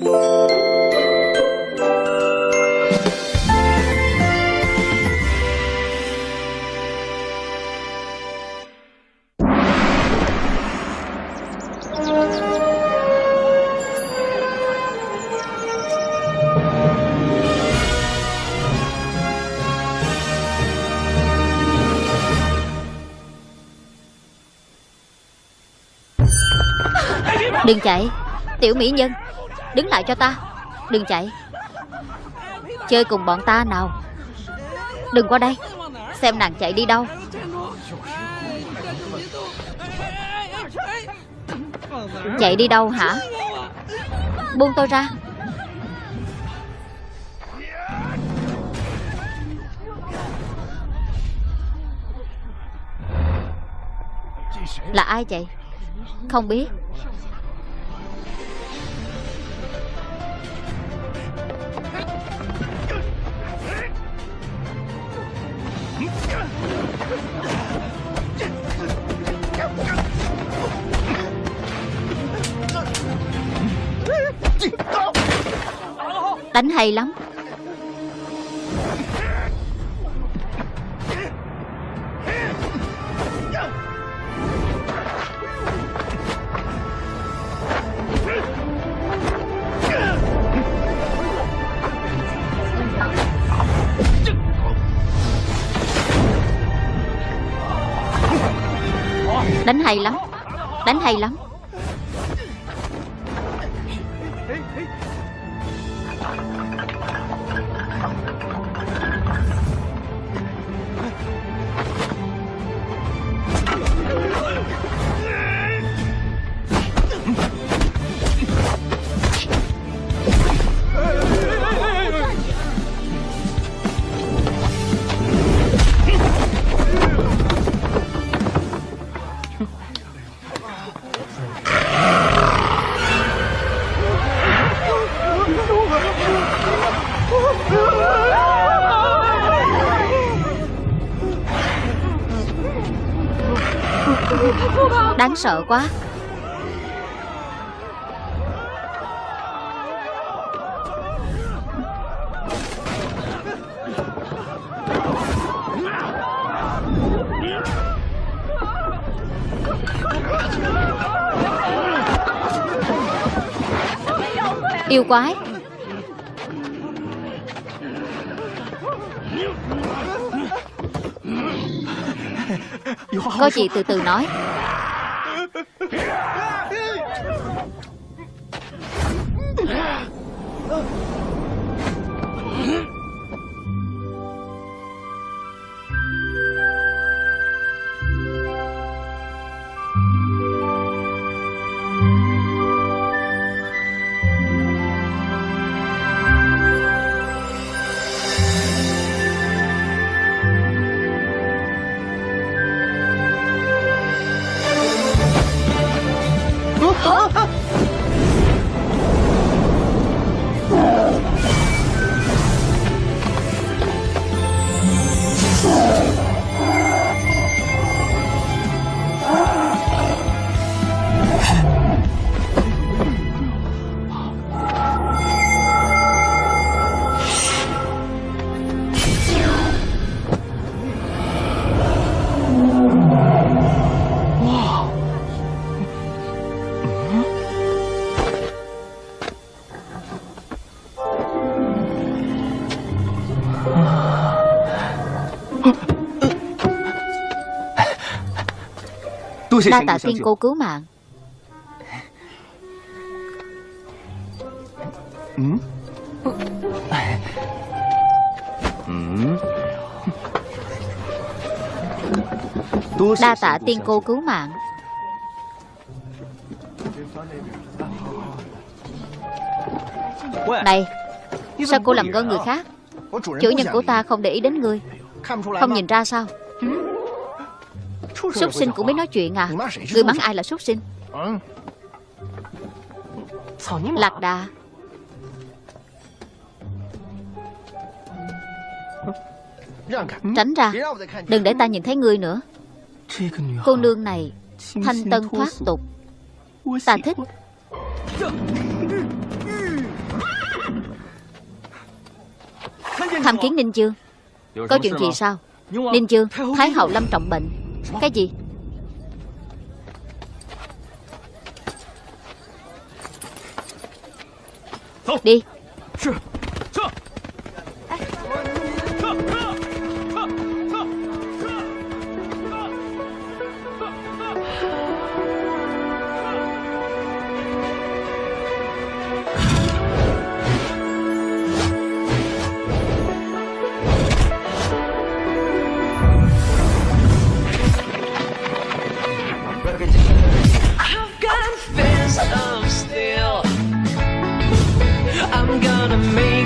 Đừng chạy. Tiểu mỹ nhân. Đứng lại cho ta. Đừng chạy. Chơi cùng bọn ta nào. Đừng qua đây. Xem nàng chạy đi đâu. Chạy đi đâu hả? Buông tôi ra. Là ai vậy? Không biết. Hay lắm. Đánh hay lắm. Đánh hay lắm. Sợ quá. Yêu quái. Có gì từ từ nói Đa tạ tiên cô cứu mạng. Đa tạ tiên cô cứu mạng. Này Sao cô làm ngơ người khác? Chủ nhân của ta không để ý đến ngươi. Không nhìn ra sao Súc sinh cũng biết nói chuyện à. Người mắng ai là súc sinh? Lạc đà. Tránh ra. Đừng để ta nhìn thấy ngươi nữa. Cô nương này Thanh tân thoát tục. Ta thích. Tham kiến Ninh Dương Có chuyện gì sao? Ninh Dương Thái hậu lâm trọng bệnh. Cái gì? Đi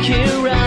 here.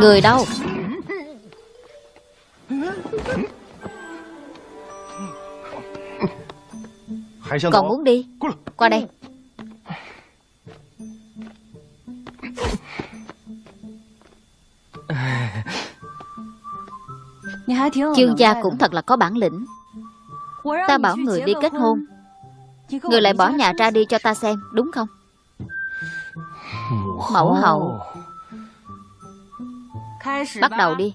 Người đâu? Còn muốn đi. Qua đây. Chương gia cũng thật là có bản lĩnh. Ta bảo người đi kết hôn. Người lại bỏ nhà ra đi cho ta xem, Đúng không? Mẫu hậu. Bắt đầu đi.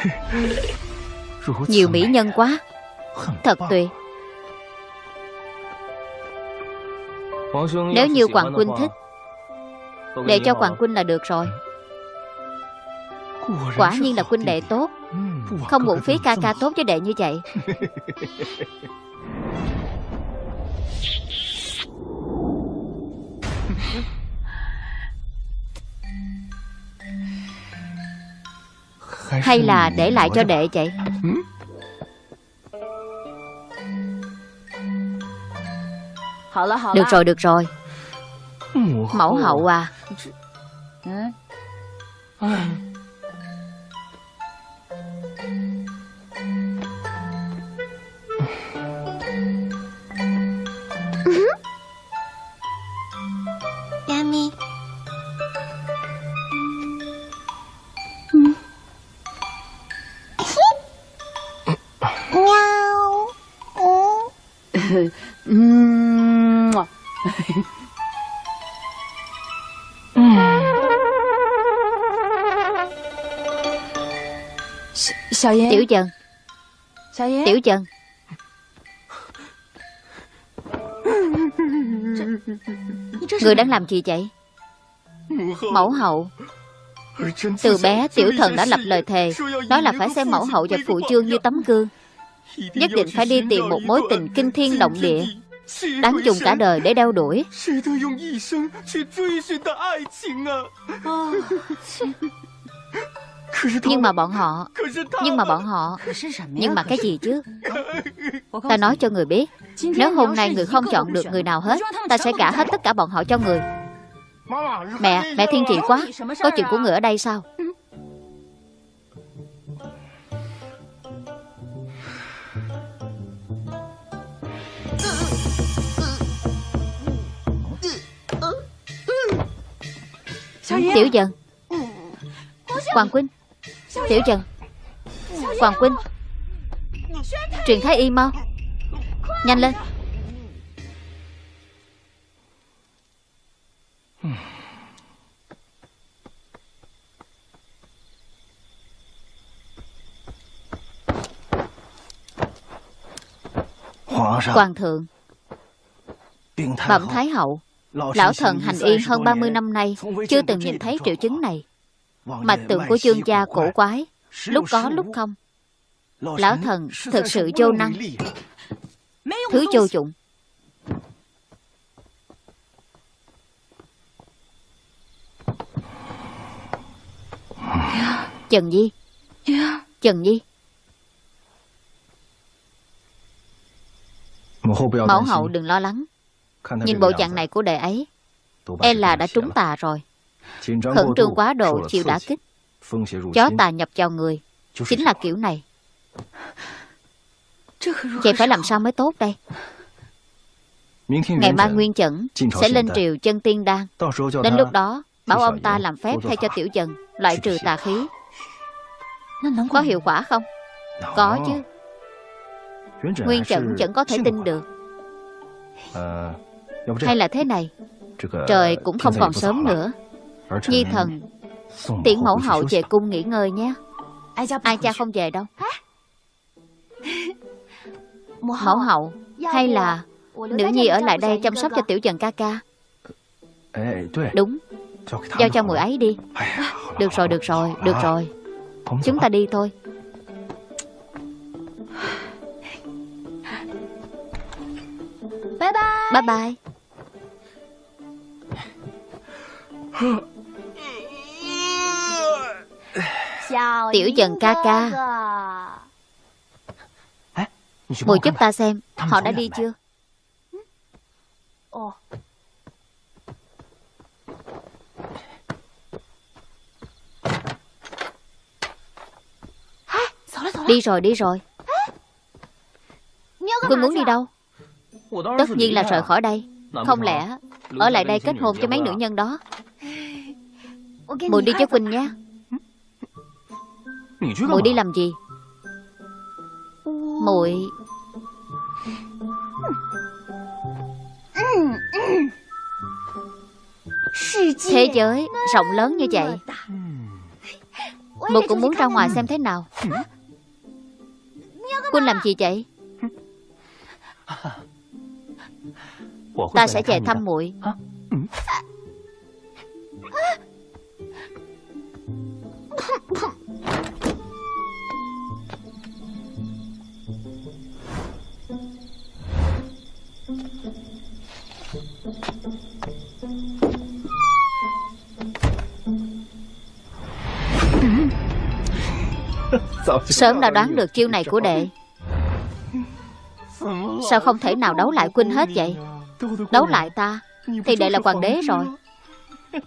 Nhiều mỹ nhân quá. Thật tuyệt. Nếu như Hoàng Huynh thích Để cho Hoàng Huynh là được rồi. Quả nhiên là huynh đệ tốt. Không uổng phí ca ca tốt với đệ như vậy Hay là để lại cho đệ vậy? Được rồi được rồi. Mẫu hậu à Tiểu Trần. Tiểu Trần. Người đang làm gì vậy? Mẫu hậu. Từ bé tiểu thần đã lập lời thề. Nói là phải xem mẫu hậu và phụ chương như tấm gương Nhất định phải đi tìm một mối tình kinh thiên động địa. Đáng dùng cả đời để đeo đuổi. Nhưng mà bọn họ Nhưng mà bọn họ Nhưng mà cái gì chứ? Ta nói cho người biết Nếu hôm nay người không chọn được người nào hết Ta sẽ gả hết tất cả bọn họ cho người. Mẹ, mẹ thiên chị quá. Có chuyện của người ở đây sao? Tiểu Trần Hoàng Quynh Tiểu Trần. Hoàng Quynh Truyền Thái Y mau. Nhanh lên. Hoàng thượng. Bẩm Thái hậu Lão thần hành y hơn 30 năm nay Chưa từng nhìn thấy triệu chứng này. Mạch tượng của chương gia cổ quái Lúc có lúc không. Lão thần thực sự vô năng. Thứ vô dụng. Trần Di Trần Di Mẫu hậu đừng lo lắng Nhìn bộ dạng này của đệ ấy E là đã trúng tà rồi. Khẩn trương quá độ chịu đả kích. Chó tà nhập vào người. Chính là kiểu này. Vậy phải làm sao mới tốt đây? Ngày mai Nguyên Chẩn Sẽ lên triều chân tiên đan. Đến lúc đó Bảo ông ta làm phép thay cho tiểu dần Loại trừ tà khí. Có hiệu quả không? Có chứ. Nguyên Chẩn vẫn có thể tin được Hay là thế này. Trời cũng không còn sớm nữa. Nhi thần Tiễn mẫu hậu về cung nghỉ ngơi nhé. Ai cha không về đâu? Mẫu hậu Hay là Nữ nhi ở lại đây chăm sóc cho tiểu dần ca ca? Đúng. Giao cho người ấy đi. Được rồi, được rồi, được rồi. Chúng ta đi thôi. Bye bye. Bye bye Tiểu dần ca ca. Mùi giúp ta xem Họ đã đi chưa? Đi rồi đi rồi. Quân muốn đi đâu? Tất nhiên là rời khỏi đây. Không lẽ Ở lại đây kết hôn cho mấy nữ nhân đó Mùi đi với Quỳnh nhé. Mùi đi làm gì? Mùi Thế giới rộng lớn như vậy. Mùi cũng muốn ra ngoài xem thế nào. Quân làm gì vậy? Ta sẽ về thăm muội Sớm đã đoán được chiêu này của đệ. Sao không thể nào đấu lại Quynh hết vậy? Đấu lại ta Thì đệ là hoàng đế rồi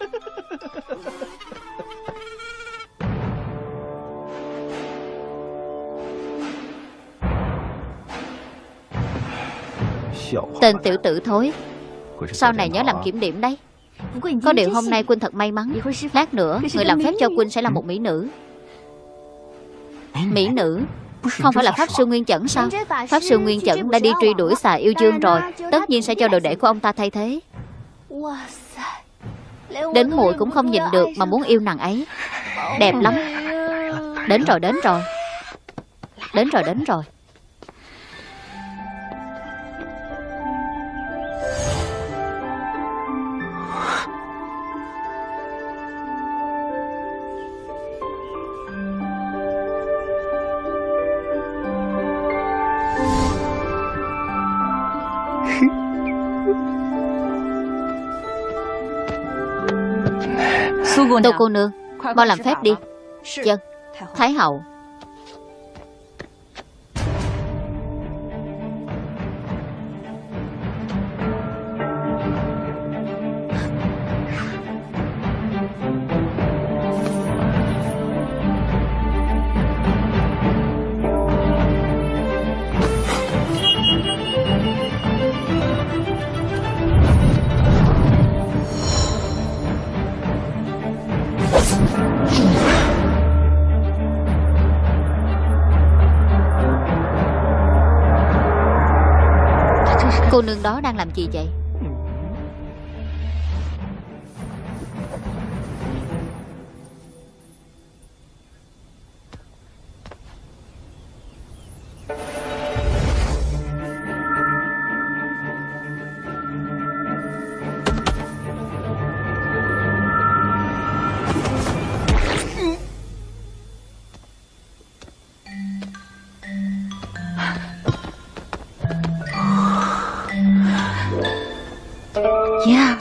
Tên tiểu tử thối. Sau này nhớ làm kiểm điểm đấy. Có điều hôm nay Quynh thật may mắn. Lát nữa, Người làm phép cho Quynh sẽ là một mỹ nữ. Mỹ nữ? Không phải là Pháp Sư Nguyên Chẩn sao? Pháp Sư Nguyên Chẩn đã đi truy đuổi xà yêu dương rồi. Tất nhiên sẽ cho đồ đệ của ông ta thay thế. Đến muội cũng không nhìn được Mà muốn yêu nàng ấy. Đẹp lắm. Đến rồi đến rồi. Đến rồi đến rồi. Tô cô nương. Mau làm phép đi. Dân. Thái hậu đó đang làm gì vậy?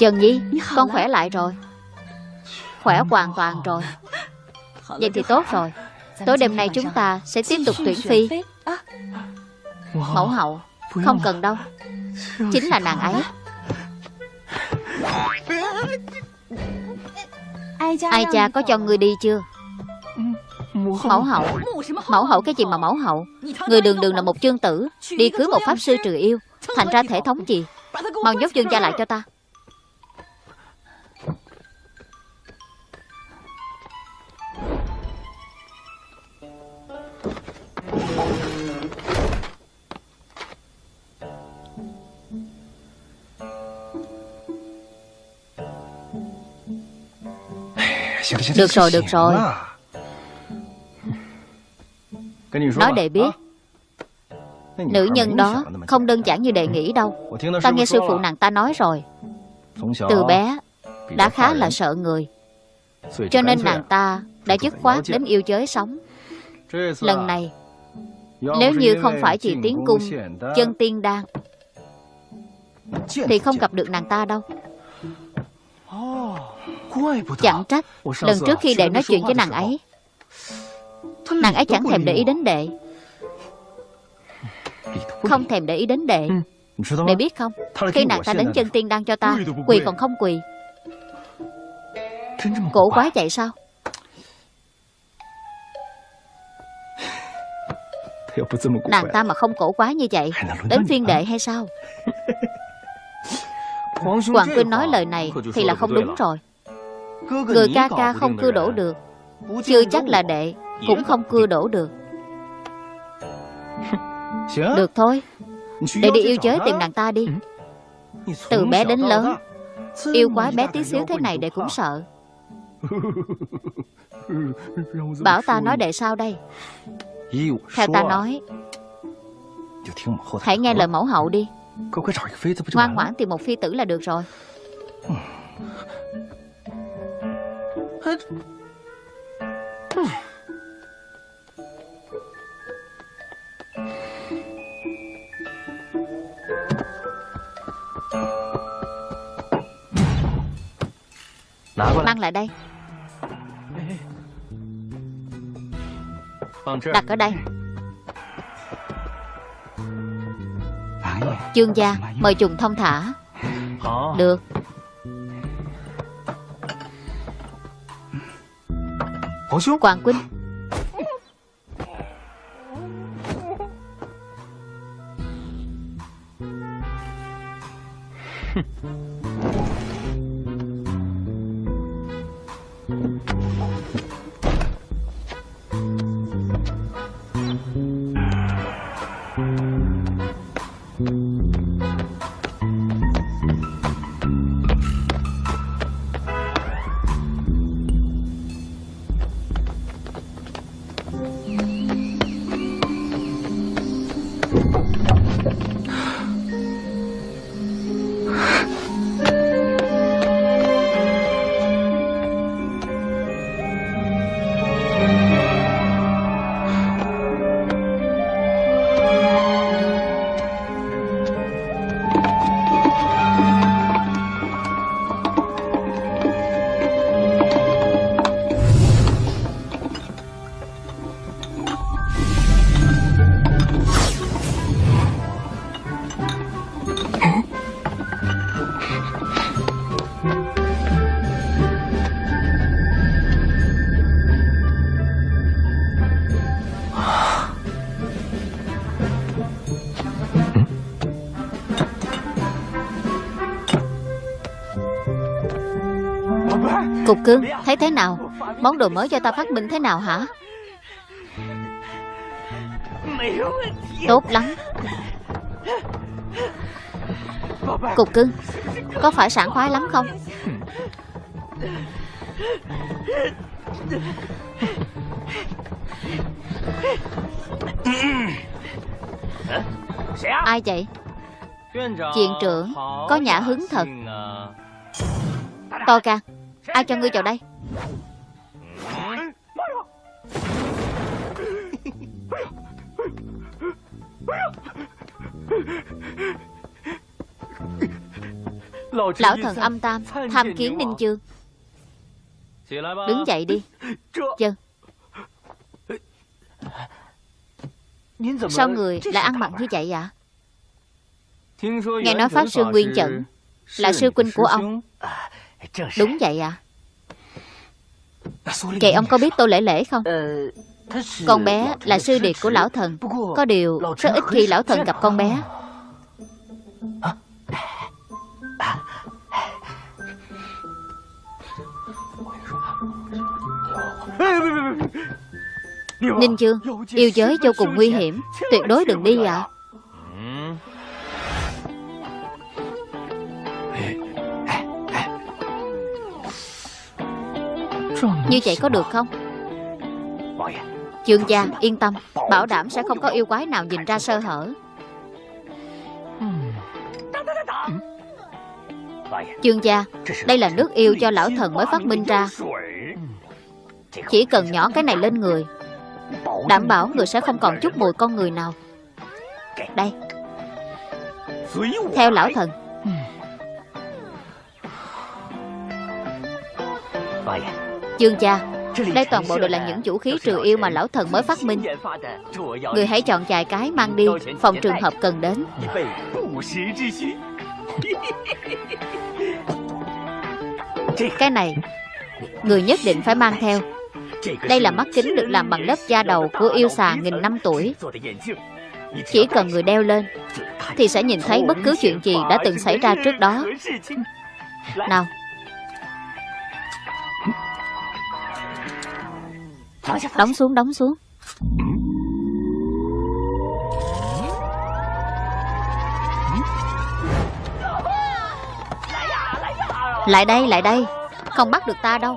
Trần Nhi Con khỏe lại rồi. Khỏe hoàn toàn rồi. Vậy thì tốt rồi. Tối đêm nay chúng ta sẽ tiếp tục tuyển phi. Mẫu hậu Không cần đâu. Chính là nàng ấy. Ai cha có cho ngươi đi chưa? Mẫu hậu. Mẫu hậu cái gì mà mẫu hậu? Người đường đường là một chương tử Đi cưới một pháp sư trừ yêu. Thành ra thể thống gì Mau nhốt dương cha lại cho ta Được rồi, được rồi. Nói để biết. Nữ nhân đó không đơn giản như đệ nghĩ đâu. Ta nghe sư phụ nàng ta nói rồi. Từ bé đã khá là sợ người. Cho nên nàng ta đã dứt khoát đến yêu giới sống. Lần này Nếu như không phải chỉ tiến cung Chân tiên đan Thì không gặp được nàng ta đâu Chẳng trách. Lần trước khi đệ nói chuyện với nàng ấy. Nàng ấy chẳng thèm để ý đến đệ. Không thèm để ý đến đệ. Đệ biết không? Khi nàng ta đến chân tiên đan cho ta Quỳ còn không quỳ. Cổ quá vậy sao? Nàng ta mà không cổ quá như vậy Đến phiên đệ hay sao? Hoàng Quynh nói lời này Thì là không đúng rồi Người ca ca không cưa đổ được. Chưa chắc là đệ Cũng không cưa đổ được. Được thôi. Đệ đi yêu giới tìm nàng ta đi. Từ bé đến lớn Yêu quái bé tí xíu thế này đệ cũng sợ. Bảo ta nói đệ sao đây? Theo ta nói. Hãy nghe lời mẫu hậu đi. Ngoan ngoãn tìm một phi tử là được rồi Mang lại đây. Đặt ở đây. Chương gia Mời trùng thông thả. Được Hoàng Quynh Cục cương Thấy thế nào? Món đồ mới cho ta phát minh thế nào hả? Tốt lắm. Cục cưng Có phải sảng khoái lắm không? Ai vậy? Viện trưởng Có nhã hứng thật. To ca Ai cho ngươi vào đây? Lão thần âm tam Tham kiến Ninh Chương. Đứng dậy đi. Dân Sao người lại ăn mặc như vậy ạ? Nghe nói Pháp Sư Nguyên Chẩn Là sư huynh của ông Đúng vậy ạ. Vậy ông có biết Tô Lễ Lễ không? Con bé là sư điệt của lão thần. Có điều rất ít khi lão thần gặp con bé. Ninh Dương Yêu giới vô cùng nguy hiểm. Tuyệt đối đừng đi ạ Như vậy có được không? Chương gia, yên tâm. Bảo đảm sẽ không có yêu quái nào nhìn ra sơ hở. Chương gia, Đây là nước yêu cho lão thần mới phát minh ra. Chỉ cần nhỏ cái này lên người, Đảm bảo người sẽ không còn chút mùi con người nào. Đây. Theo lão thần. Vâng Dương cha Đây toàn bộ đều là những vũ khí trừ yêu mà lão thần mới phát minh. Người hãy chọn vài cái mang đi Phòng trường hợp cần đến. Cái này Người nhất định phải mang theo. Đây là mắt kính được làm bằng lớp da đầu của yêu xà nghìn năm tuổi. Chỉ cần người đeo lên Thì sẽ nhìn thấy bất cứ chuyện gì đã từng xảy ra trước đó. Nào Đóng xuống đóng xuống. Lại đây lại đây. Không bắt được ta đâu.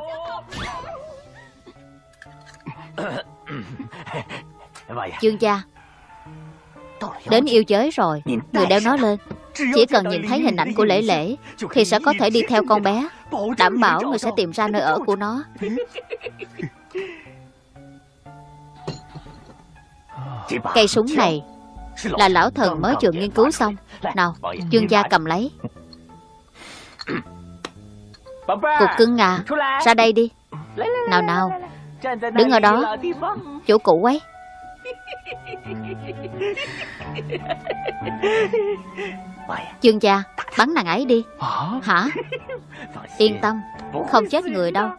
Dương gia Đến yêu giới rồi. Người đeo nó lên Chỉ cần nhìn thấy hình ảnh của lễ lễ Thì sẽ có thể đi theo con bé. Đảm bảo người sẽ tìm ra nơi ở của nó Cây súng này Là lão thần mới vừa nghiên cứu xong. Nào, Dương gia cầm lấy. Cục cưng à Ra đây đi. Nào nào, Đứng ở đó. Chỗ cũ ấy. Dương gia, Bắn nàng ấy đi. Hả? Yên tâm, Không chết người đâu.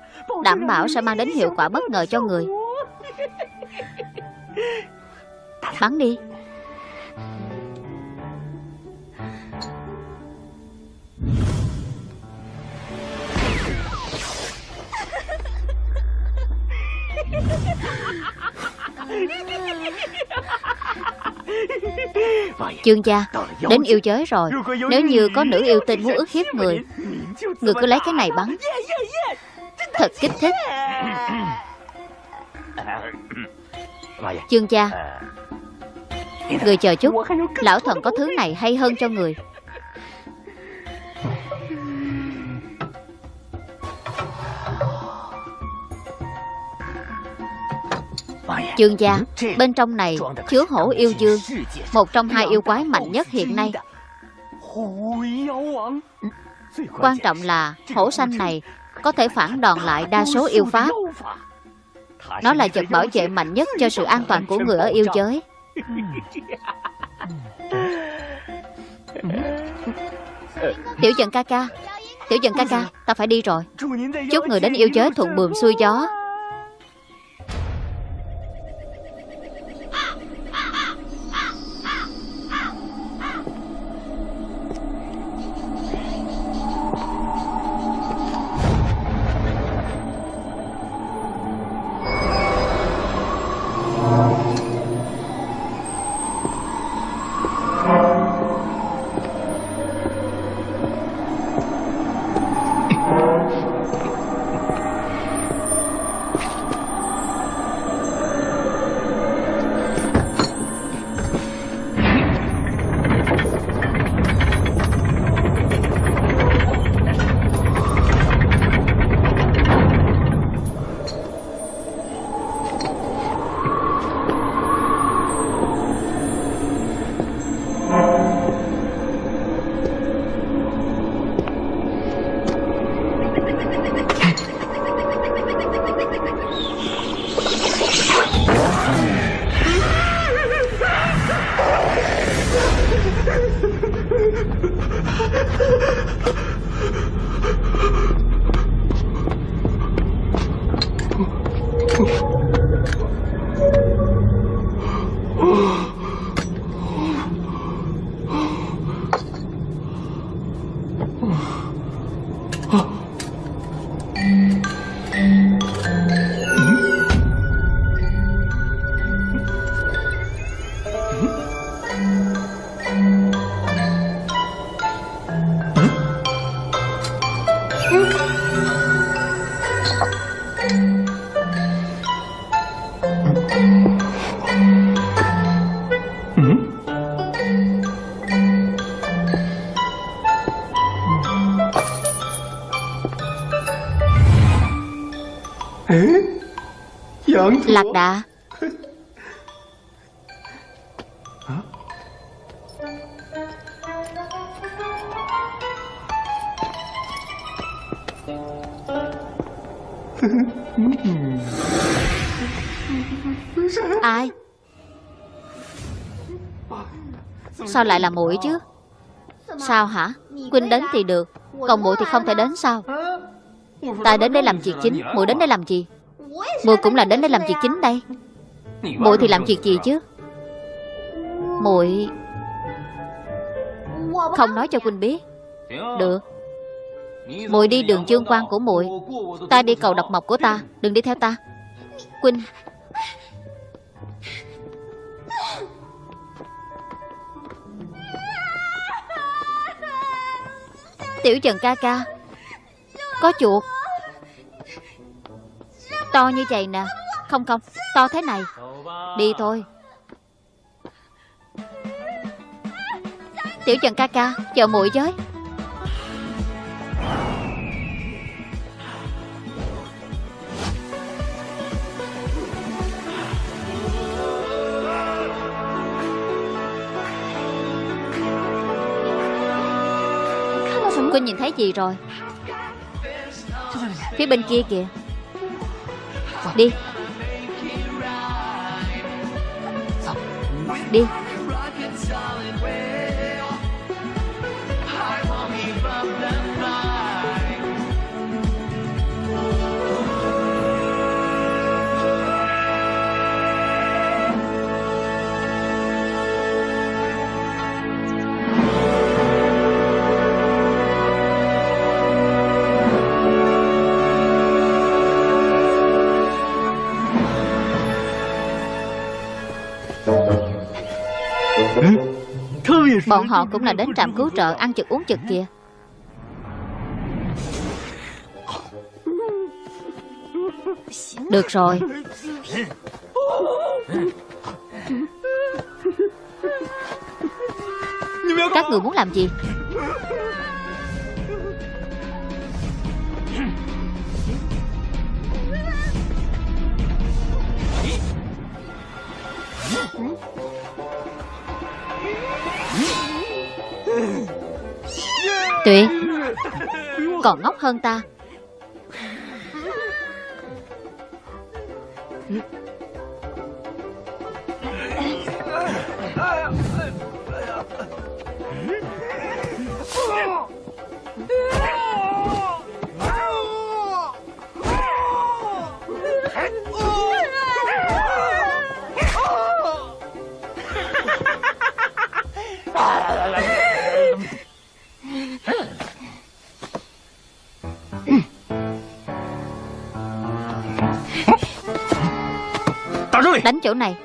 Đảm bảo sẽ mang đến hiệu quả bất ngờ cho người. Bắn đi. Chương gia, Đến yêu giới rồi. Nếu như có nữ yêu tinh muốn ức hiếp người Người cứ lấy cái này bắn. Thật kích thích. Chương gia Người chờ chút, Lão thần có thứ này hay hơn cho người. Chương gia, Bên trong này chứa hổ yêu dương, Một trong hai yêu quái mạnh nhất hiện nay. Quan trọng là hổ xanh này Có thể phản đòn lại đa số yêu pháp. Nó là vật bảo vệ mạnh nhất cho sự an toàn của người ở yêu giới. Tiểu dần ca ca, Tiểu dần ca ca, Ta phải đi rồi. Chúc người đến yêu giới thuận buồm xuôi gió. Lạc đà. Ai? Sao lại là muội chứ? Sao hả? Quynh đến thì được, Còn muội thì không thể đến sao? Ta đến đây làm việc chính muội đến đây làm gì? Mùi cũng là đến đây làm việc chính đây. Muội thì làm việc gì chứ? Muội không nói cho quỳnh biết. Được. Muội đi đường chương quan của muội Ta đi cầu độc mộc của ta. Đừng đi theo ta. Quỳnh. Tiểu Trần ca ca. Có chuột. To như vậy nè. Không không, To thế này. Đi thôi. Tiểu Trần ca ca, Chờ muội với. Cô nhìn thấy gì rồi? Phía bên kia kìa. Đi. Đi. Bọn họ cũng là đến trạm cứu trợ Ăn chực uống chực kìa. Được rồi. Các người muốn làm gì? Tuyệt. Còn ngốc hơn ta. Chỗ này.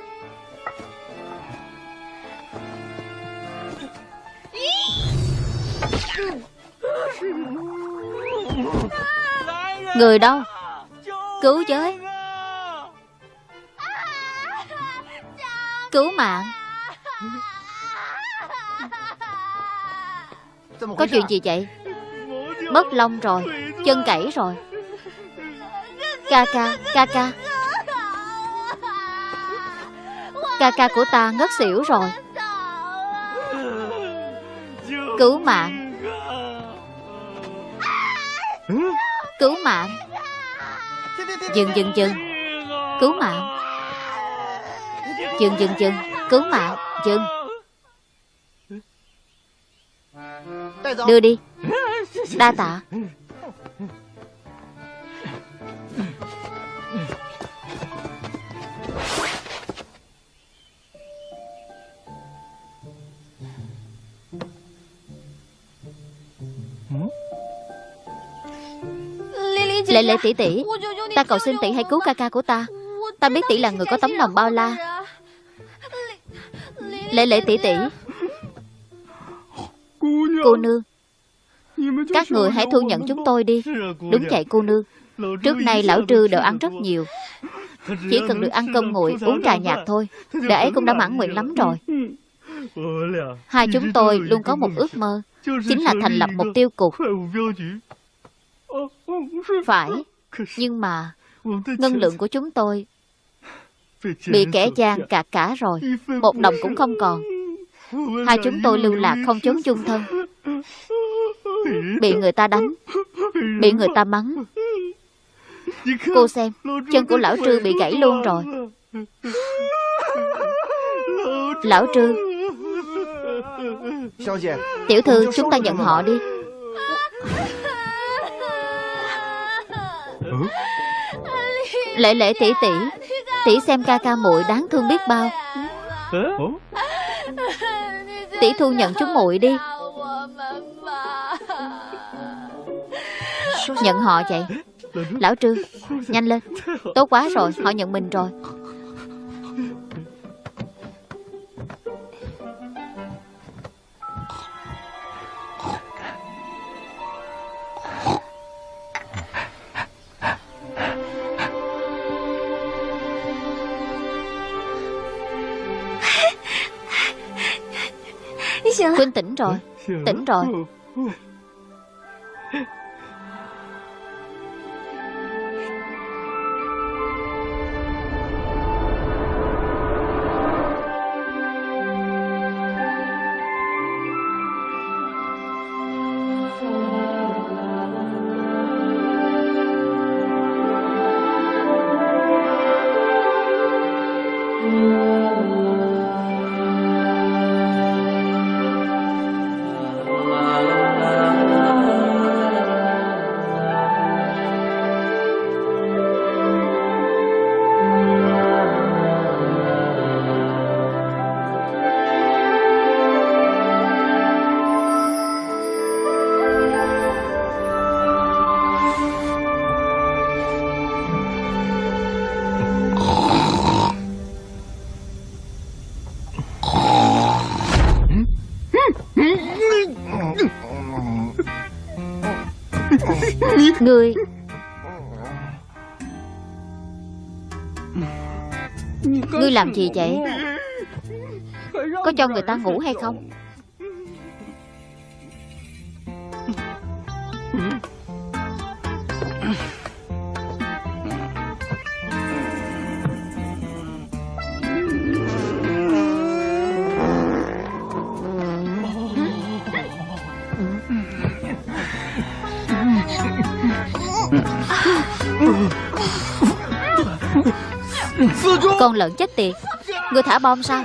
Người đâu? Cứu với Cứu mạng. Có chuyện gì vậy? Mất lông rồi, Chân cẩy rồi. Ca ca Ca ca. Ca ca của ta ngất xỉu rồi. Cứu mạng. Cứu mạng. Dừng dừng dừng. Cứu mạng. Dừng dừng dừng. Cứu mạng. Dừng. Đưa đi. Đa tạ. Lệ lệ tỷ tỷ, Ta cầu xin tỷ hãy cứu ca ca của ta. Ta biết tỷ là người có tấm lòng bao la. Lệ lệ tỷ tỷ, Cô nương, Các người hãy thu nhận chúng tôi đi. Đúng vậy, cô nương. Trước nay lão trư đều ăn rất nhiều. Chỉ cần được ăn cơm nguội, Uống trà nhạt thôi để ấy cũng đã mãn nguyện lắm rồi. Hai chúng tôi luôn có một ước mơ, Chính là thành lập một tiêu cục. Phải Nhưng mà Ngân lượng của chúng tôi Bị kẻ gian cạt cả rồi Một đồng cũng không còn. Hai chúng tôi lưu lạc không trốn chung thân. Bị người ta đánh Bị người ta mắng. Cô xem Chân của lão Trư bị gãy luôn rồi. Lão Trư. Tiểu thư chúng ta nhận họ đi Lễ lễ tỷ tỷ. Tỷ xem ca ca muội đáng thương biết bao. Tỷ thu nhận chúng muội đi. Nhận họ vậy? Lão Trư Nhanh lên. Tốt quá rồi Họ nhận mình rồi Quynh tỉnh rồi. Tỉnh rồi Ngươi Ngươi làm gì vậy? Có cho người ta ngủ hay không Con lợn chết tiệt. Ngươi thả bom sao?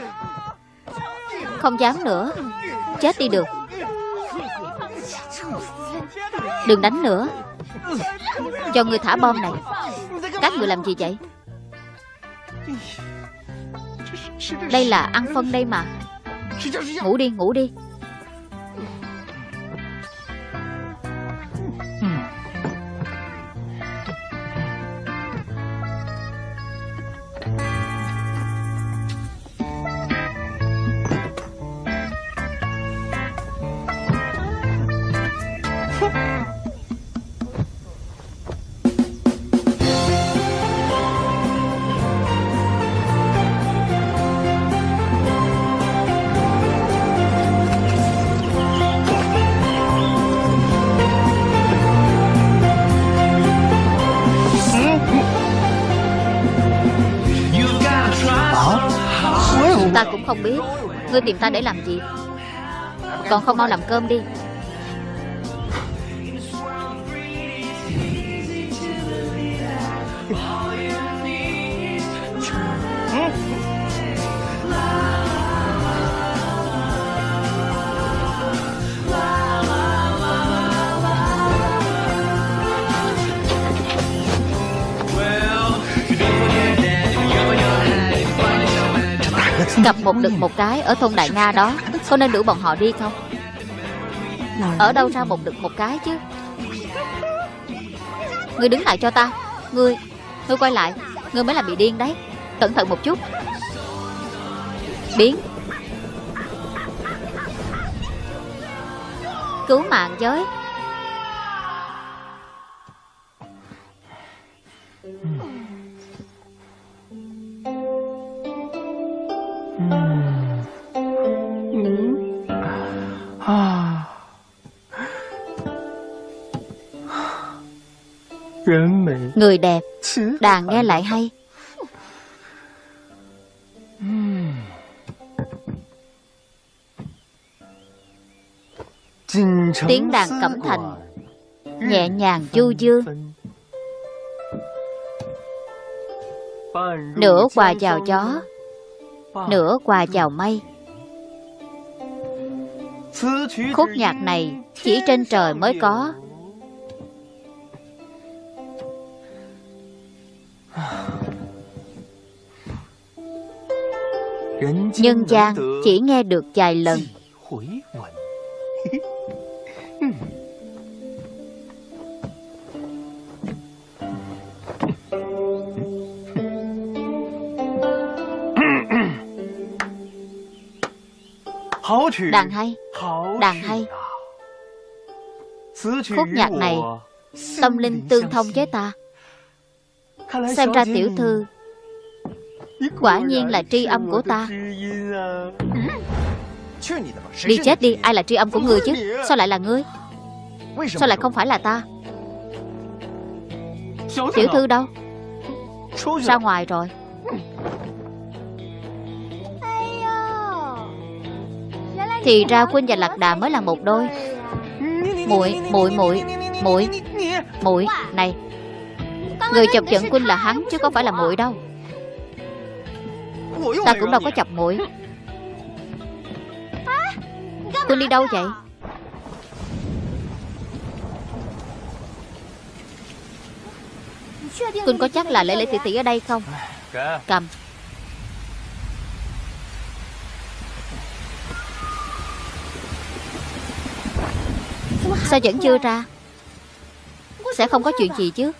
Không dám nữa. Chết đi được. Đừng đánh nữa. Cho người thả bom này. Các người làm gì vậy? Đây là ăn phân đây mà. Ngủ đi ngủ đi. Ngươi tìm ta để làm gì? Còn không mau làm cơm đi. Gặp một đực một cái ở thôn Đại Nga đó. Có nên đuổi bọn họ đi không? Ở đâu ra một đực một cái chứ? Ngươi đứng lại cho ta. Ngươi Ngươi quay lại. Ngươi mới là bị điên đấy. Cẩn thận một chút. Biến. Cứu mạng giới. Người đẹp. 词 Đàn nghe lại hay. Tiếng đàn cẩm thành Nhẹ nhàng du dương Nửa quà chào gió Nửa quà chào mây. Khúc nhạc này chỉ trên trời mới có Nhân gian chỉ nghe được vài lần. Đàn hay Đàn hay. Khúc nhạc này Tâm linh tương thông với ta. Xem ra tiểu thư Quả nhiên là tri âm của ta Đi chết đi Ai là tri âm của ngươi chứ Sao lại là ngươi Sao lại không phải là ta Tiểu thư đâu Ra ngoài rồi Thì ra Quynh và Lạc Đà mới là một đôi muội muội muội muội muội này người chọc giận Quynh là hắn chứ không phải là muội đâu. Ta cũng đâu có chọc muội. Quynh đi đâu vậy? Quynh có chắc là lễ lễ tỷ tỷ ở đây không? Cầm. Sao vẫn chưa ra? Sẽ không có chuyện gì chứ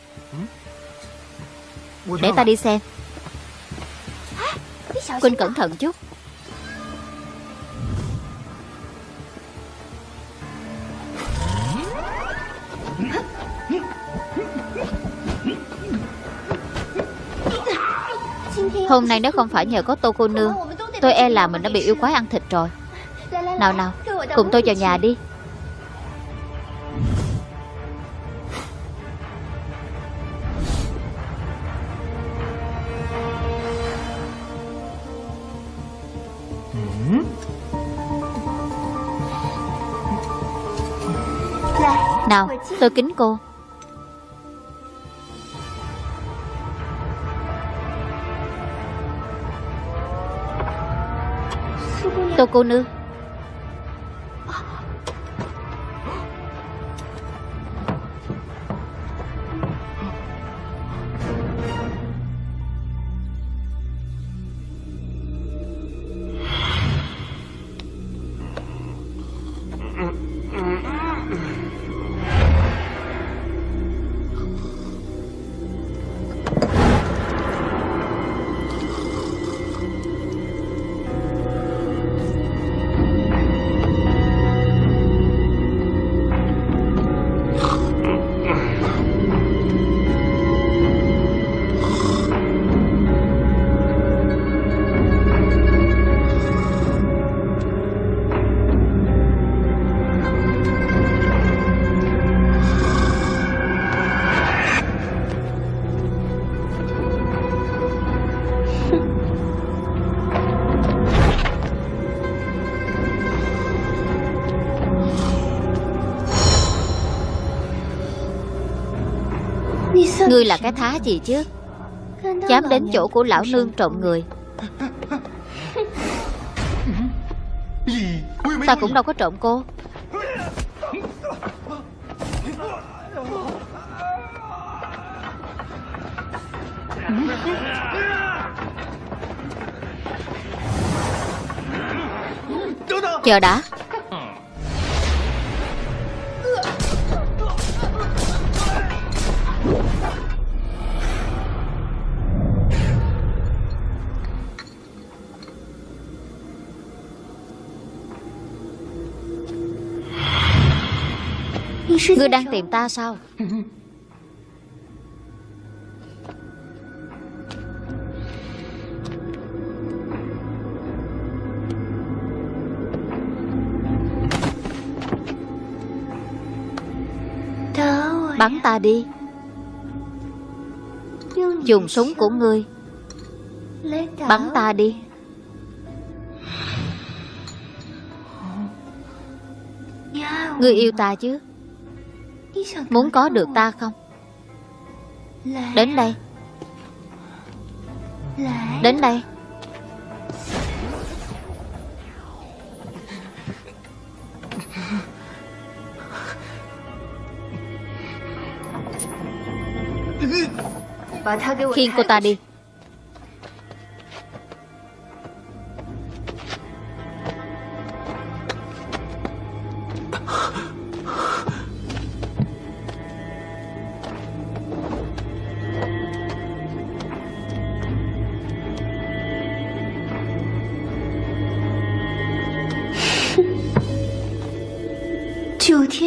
Để ta đi xem. Quynh cẩn thận chút. Hôm nay nếu không phải nhờ có tô cô nương. Tôi e là mình đã bị yêu quái ăn thịt rồi. Nào nào Cùng tôi vào nhà đi Nào tôi kính cô. Tô cô nương. Ngươi là cái thá gì chứ? Dám đến chỗ của lão nương trộm người. Ta cũng đâu có trộm cô. Chờ đã. Ngươi đang tìm ta sao? Bắn ta đi. Dùng súng của ngươi. Bắn ta đi. Ngươi yêu ta chứ? Muốn có được ta không? Đến đây. Đến đây. Khiêng cô ta đi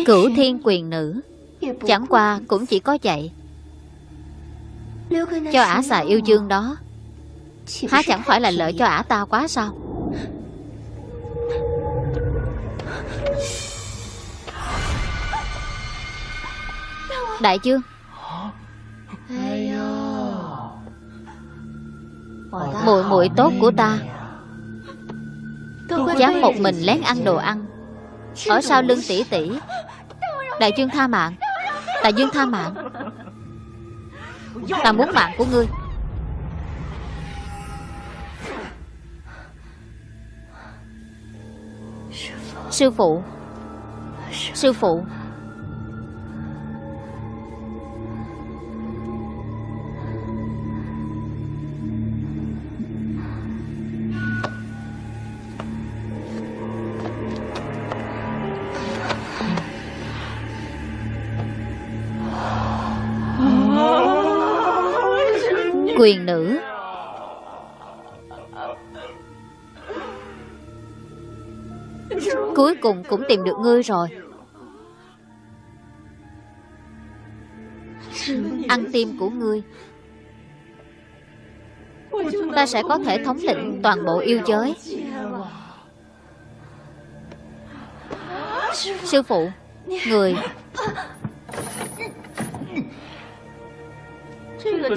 Cửu thiên quyền nữ. Chẳng qua cũng chỉ có vậy. Cho ả xà yêu dương đó, Há chẳng phải là lợi cho ả ta quá sao? Đại dương Muội muội tốt của ta. Dám một mình lén ăn đồ ăn. Ở sau lưng tỷ tỷ. Đại dương tha mạng. Đại dương tha mạng. Ta muốn mạng của ngươi. Sư phụ. Sư phụ. Quyền nữ. Cuối cùng cũng tìm được ngươi rồi. Ăn tim của ngươi. Ta sẽ có thể thống lĩnh toàn bộ yêu giới. Sư phụ, Người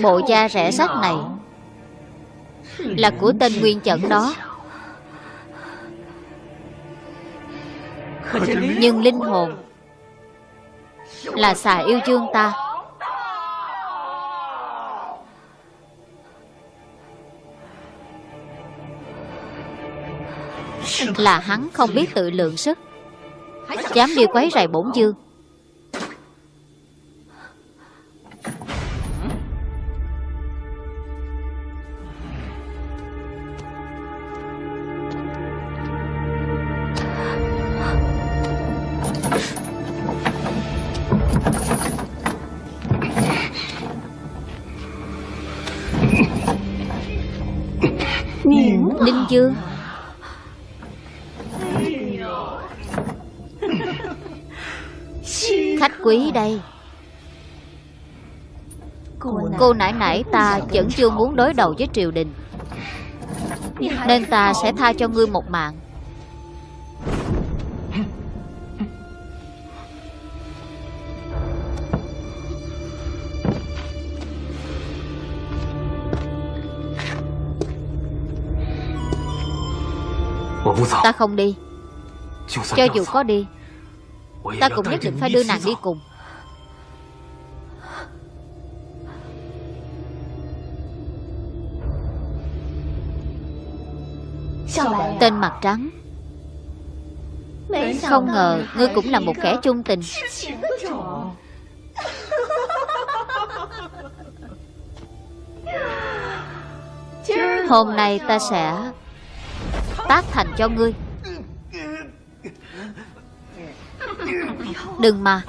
Bộ da rẻ sách này Là của tên Nguyên Chẩn đó. Nhưng linh hồn Là xà yêu dương ta. Là hắn không biết tự lượng sức Dám đi quấy rầy bổn dương Ninh Khách quý đây. Cô nãy nãy ta vẫn chưa muốn đối đầu với triều đình, Nên ta sẽ tha cho ngươi một mạng. Ta không đi Cho dù có đi Ta cũng nhất định phải đưa nàng đi cùng Tên mặt trắng Không ngờ Ngươi cũng là một kẻ chung tình Hôm nay ta sẽ Tác thành cho ngươi. Đừng mà.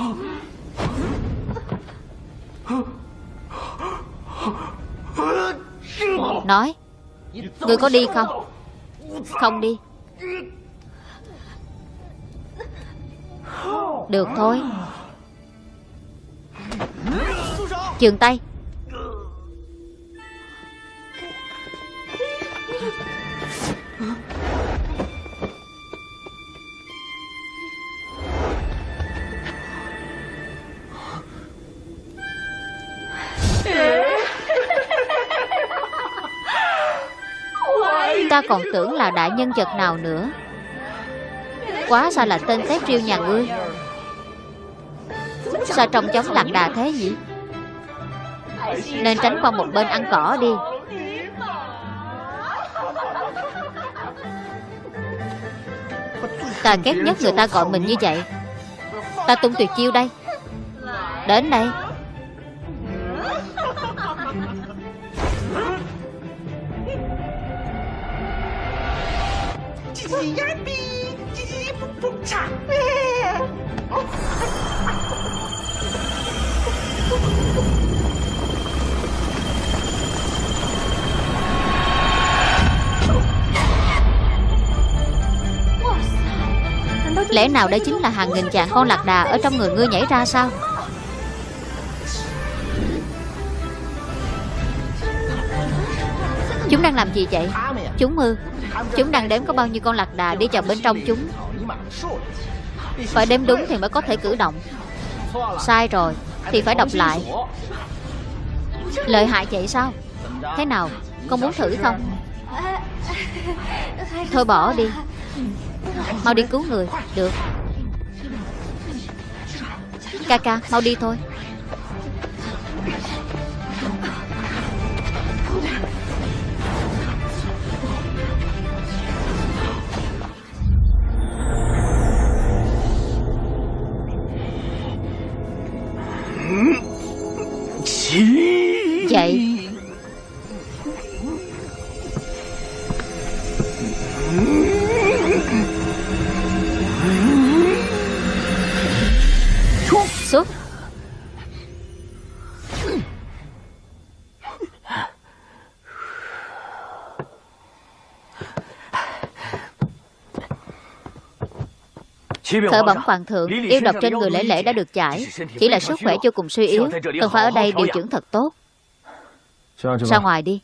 Nói, Ngươi có đi không? Không đi. Được thôi. Trường tay. Còn tưởng là đại nhân vật nào nữa. Quá sao là tên tép riêu nhà ngươi. Sao trông giống lạc đà thế nhỉ? Nên tránh qua một bên ăn cỏ đi. Ta ghét nhất người ta gọi mình như vậy. Ta tung tuyệt chiêu đây. Đến đây. Nào đây chính là hàng nghìn trạng con lạc đà Ở trong người ngươi nhảy ra sao? Chúng đang làm gì vậy? Chúng ư? Chúng đang đếm có bao nhiêu con lạc đà đi vào bên trong chúng? Phải đếm đúng thì mới có thể cử động. Sai rồi, Thì phải đọc lại. Lợi hại vậy sao? Thế nào? Con muốn thử không? Thôi bỏ đi. Mau đi cứu người. Được. Ca ca mau đi thôi. Khởi bẩm hoàng thượng Yêu độc trên người lễ lễ đã được giải Chỉ là sức khỏe vô cùng suy yếu Cần phải ở đây điều dưỡng thật tốt. Ra ngoài đi.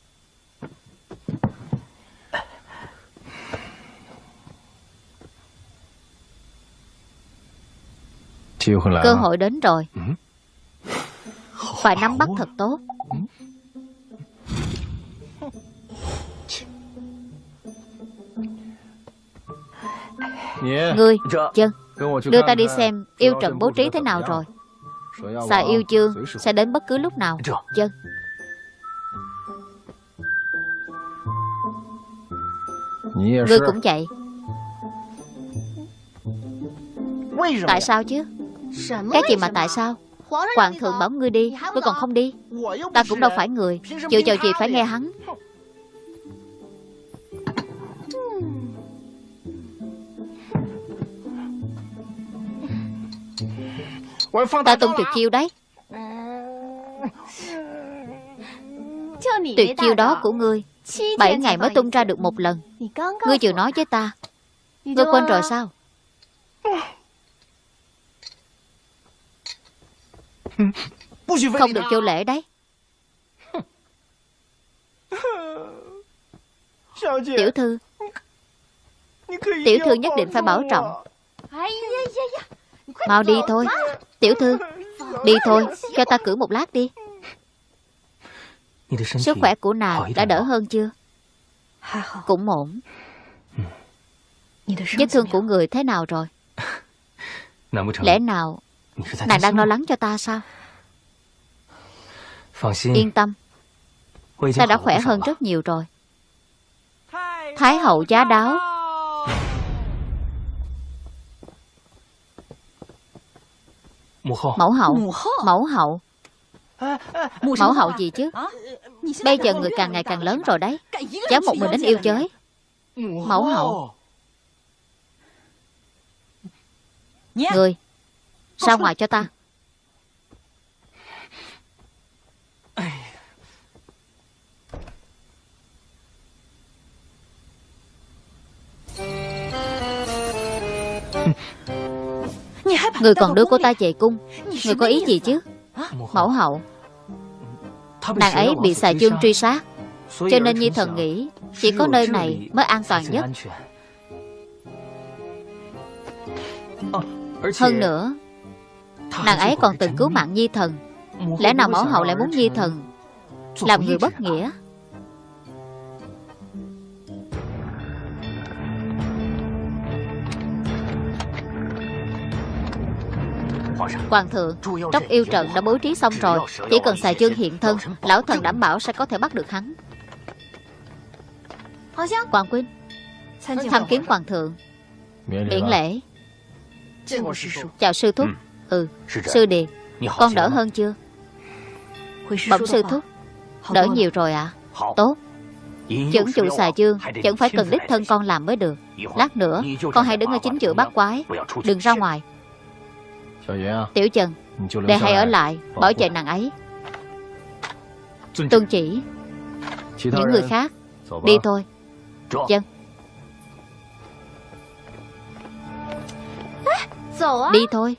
Cơ hội đến rồi. Phải nắm bắt thật tốt Ngươi, chân Đưa ta đi xem yêu trận bố trí thế nào rồi. Xà yêu chương Sẽ đến bất cứ lúc nào. Chân. Ngươi cũng vậy. Tại sao chứ? Cái gì mà tại sao? Hoàng thượng bảo ngươi đi Ngươi còn không đi. Ta cũng đâu phải người. Chịu chào gì phải nghe hắn Ta tung tuyệt chiêu đấy. Tuyệt chiêu đó của ngươi. Bảy ngày mới tung ra được một lần. Ngươi vừa nói với ta. Ngươi quên rồi sao? Không được vô lễ đấy. Tiểu thư. Tiểu thư nhất định phải bảo trọng. Mau đi thôi Tiểu thư Đi thôi Cho ta cử một lát đi. Sức khỏe của nàng đã đỡ hơn chưa? Cũng ổn. Vết thương của người thế nào rồi? Lẽ nào Nàng đang lo lắng cho ta sao? Yên tâm. Ta đã khỏe hơn rất nhiều rồi. Thái hậu giá đáo Mẫu hậu. Mẫu hậu. Mẫu hậu gì chứ? Bây giờ người càng ngày càng lớn rồi đấy. Cháu một mình đến yêu giới Mẫu hậu. Người Ra ngoài cho ta Người còn đưa cô ta về cung. Người có ý gì chứ? Mẫu hậu. Nàng ấy bị xà chương truy sát Cho nên Nhi thần nghĩ Chỉ có nơi này mới an toàn nhất. Hơn nữa Nàng ấy còn từng cứu mạng Nhi thần. Lẽ nào mẫu hậu lại muốn Nhi thần Làm người bất nghĩa Hoàng thượng Tróc yêu trận đã bố trí xong rồi Chỉ cần xài chương hiện thân Lão thần đảm bảo sẽ có thể bắt được hắn. Hoàng Quynh Tham kiến Hoàng thượng. Miễn lễ. Chào sư thúc. Ừ. Sư Điền Con đỡ hơn chưa? Bẩm sư thúc Đỡ nhiều rồi ạ. À? Tốt. Chẩn chủ xà chương Chẳng phải cần đích thân con làm mới được. Lát nữa Con hãy đứng ở chính giữa bắt quái. Đừng ra ngoài Tiểu Trần Đệ hãy ở lại Bảo vệ nàng ấy. Tuân chỉ Những người khác Đi thôi. Chân Đi thôi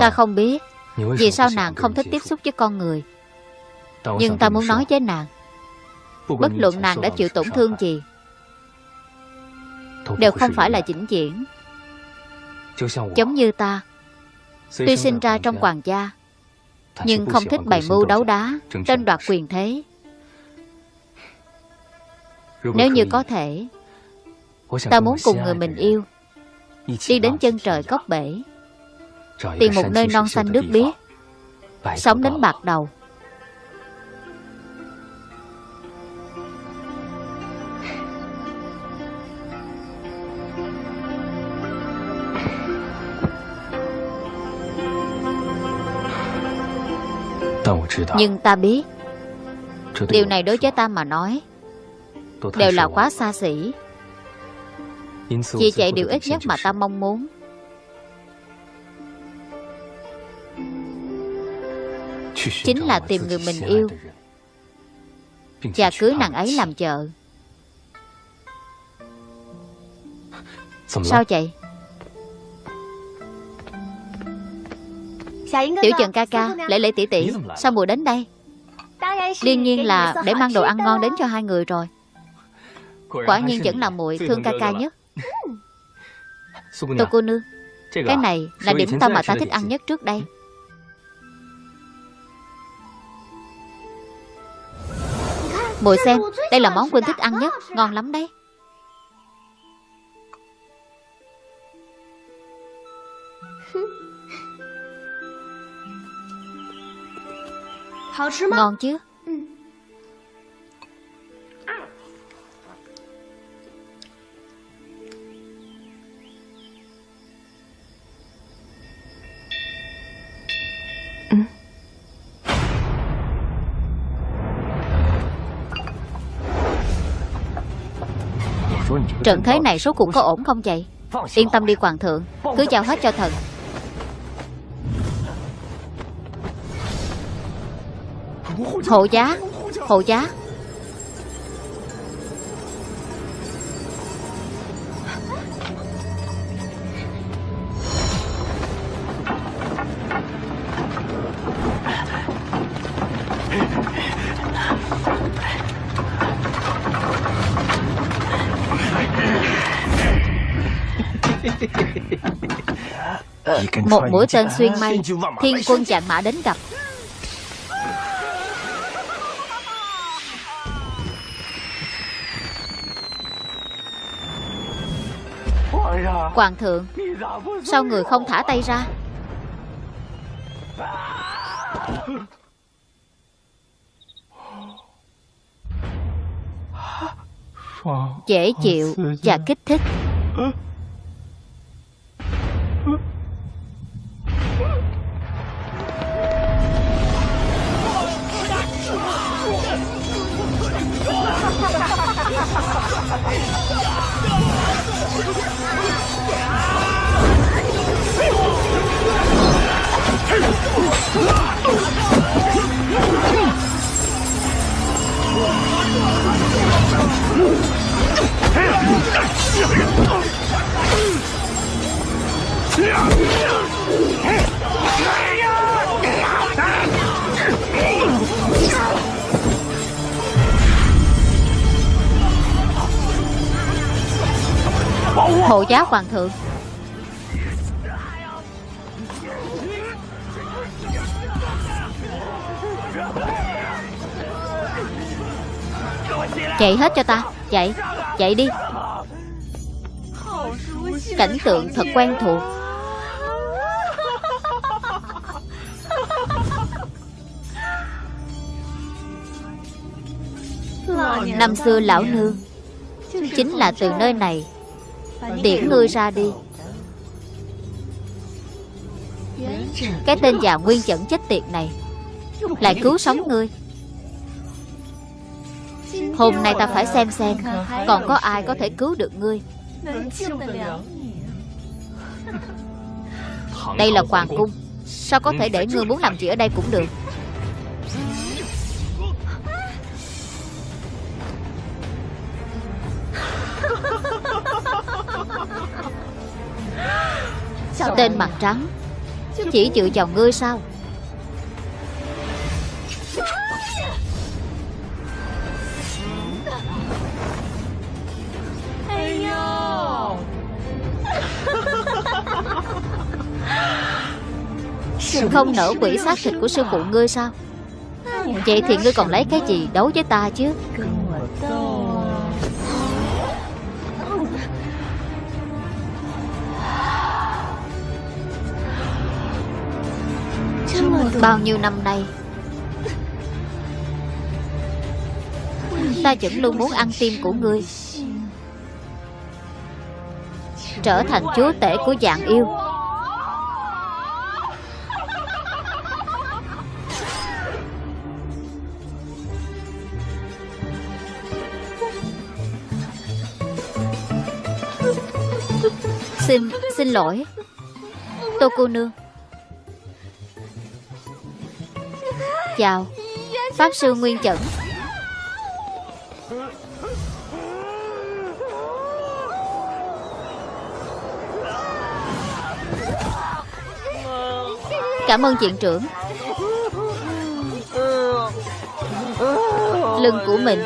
Ta không biết. Vì sao nàng không thích tiếp xúc với con người? Nhưng ta muốn nói với nàng. Bất luận nàng đã chịu tổn thương gì Đều không phải là chỉnh diễn Giống như ta. Tuy sinh ra trong hoàng gia Nhưng không thích bày mưu đấu đá Tranh đoạt quyền thế. Nếu như có thể Ta muốn cùng người mình yêu. Đi đến chân trời cốc bể Tìm một nơi non xanh nước biếc. Sống đến bạc đầu. Nhưng ta biết. Điều này đối với ta mà nói Đều là quá xa xỉ. Vì vậy điều ít nhất mà ta mong muốn Chính là tìm người mình yêu. Và cưới nàng ấy làm vợ. Sao vậy? Tiểu Trần ca ca Lễ lễ tỷ tỷ Sao mùa đến đây? Đương nhiên là để mang đồ ăn ngon đến cho hai người rồi. Quả nhiên vẫn là muội thương ca ca nhất. Tô cô nương Cái này là điểm tâm mà ta thích ăn nhất trước đây Mùi xem Đây là món Quynh thích ăn nhất Ngon lắm đấy. Ngon chứ Trận thế này số cũng có ổn không vậy? Yên tâm đi hoàng thượng. Cứ giao hết cho thần. Hộ giá. Hộ giá Một mũi tên xuyên mây Thiên quân chạm mã đến gặp. Hoàng thượng Sao người không thả tay ra? Dễ chịu và kích thích Hộ giá hoàng thượng. Chạy hết cho ta Chạy Chạy đi. Cảnh tượng thật quen thuộc. Năm xưa lão nương Chính là từ nơi này Tiễn ngươi ra đi. Cái tên già nguyên chẩn chết tiệt này. Lại cứu sống ngươi. Hôm nay ta phải xem xem Còn có ai có thể cứu được ngươi. Đây là hoàng cung. Sao có thể để ngươi muốn làm gì ở đây cũng được? Trắng. Chỉ dựa vào ngươi sao? Không nở quỷ xác thịt của sư phụ ngươi sao? Vậy thì ngươi còn lấy cái gì đấu với ta chứ? Bao nhiêu năm nay? Ta vẫn luôn muốn ăn tim của ngươi. Trở thành chúa tể của dạng yêu. Xin, xin lỗi Tô cô nương. Chào. Pháp sư Nguyên Chẩn. Cảm ơn viện trưởng. Lưng của mình.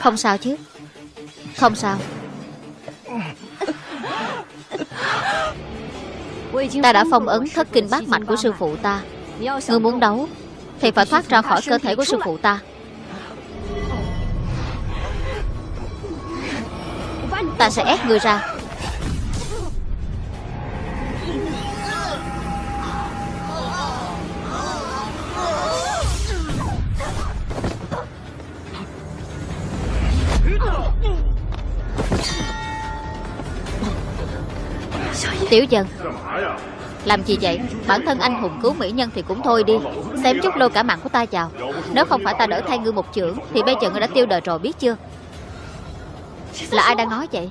Không sao chứ. Không sao. Ta đã phong ấn thất kinh bát mạch của sư phụ ta. Ngươi muốn đấu? Thì phải thoát ra khỏi cơ thể của sư phụ ta. Ta sẽ ép ngươi ra. Tiểu dân làm gì vậy? Bản thân anh hùng cứu mỹ nhân thì cũng thôi đi. Xem chút lôi cả mạng của ta vào. Nếu không phải ta đỡ thay ngươi một chưởng, Thì bây giờ ngươi đã tiêu đời rồi, biết chưa? Là ai đang nói vậy?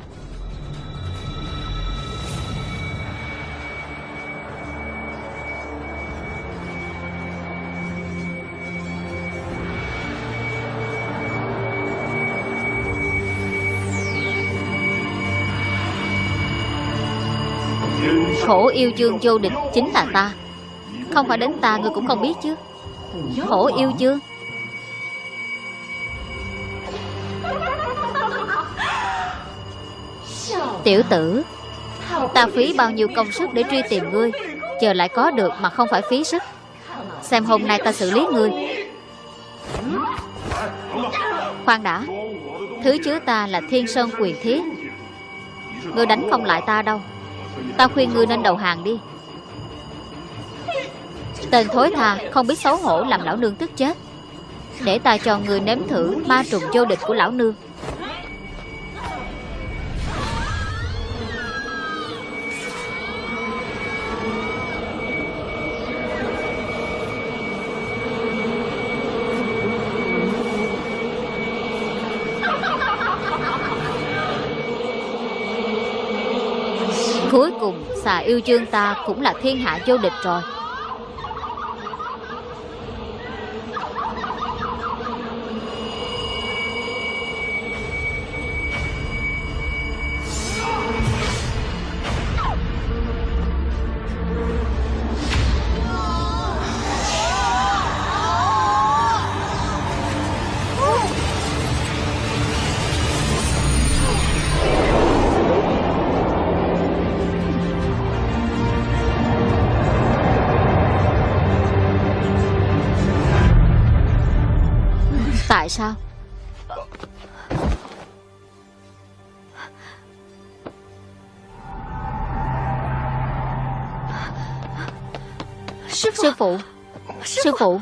Khổ yêu dương vô địch chính là ta. Không phải đến ta ngươi cũng không biết chứ. Khổ yêu dương Tiểu tử, Ta phí bao nhiêu công sức để truy tìm ngươi Chờ lại có được mà không phải phí sức. Xem hôm nay ta xử lý ngươi. Khoan đã, Thứ chứa ta là thiên sơn quyền thiết. Ngươi đánh không lại ta đâu. Ta khuyên ngươi nên đầu hàng đi. Tên thối tha, Không biết xấu hổ làm lão nương tức chết. Để ta cho người nếm thử Ma trùng vô địch của lão nương. Xà yêu chương ta cũng là thiên hạ vô địch rồi. Phụ. Sư phụ.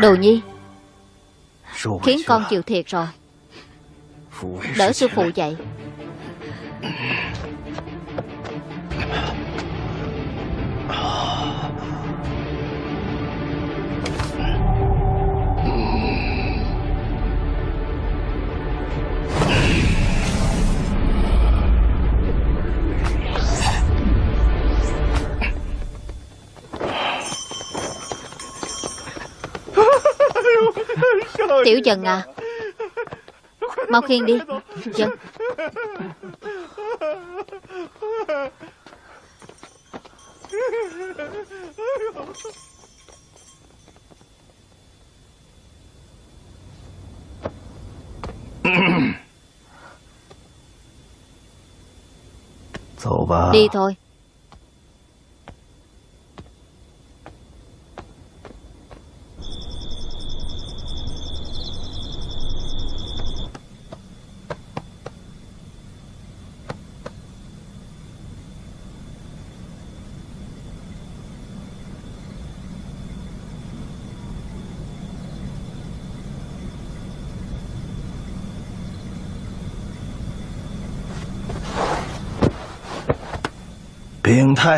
Đồ nhi Khiến con chịu thiệt rồi. Đỡ sư phụ dậy. Tiểu dần à. Mau khiêng đi. Dần Đi thôi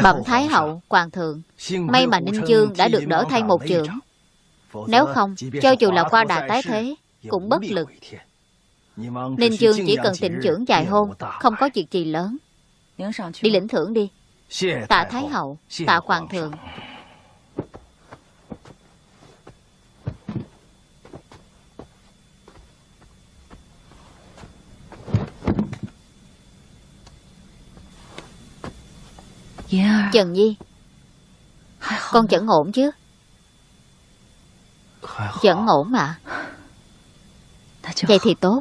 Bẩm Thái Hậu, Hoàng thượng May mà Ninh Dương đã được đỡ thay một trưởng Nếu không, cho dù là qua đà tái thế Cũng bất lực. Ninh Dương chỉ cần tịnh trưởng dài hôn Không có việc gì lớn. Đi lĩnh thưởng đi. Tạ Thái Hậu, tạ Hoàng thượng Trần Nhi Con vẫn ổn chứ. Vẫn ổn mà Vậy thì tốt.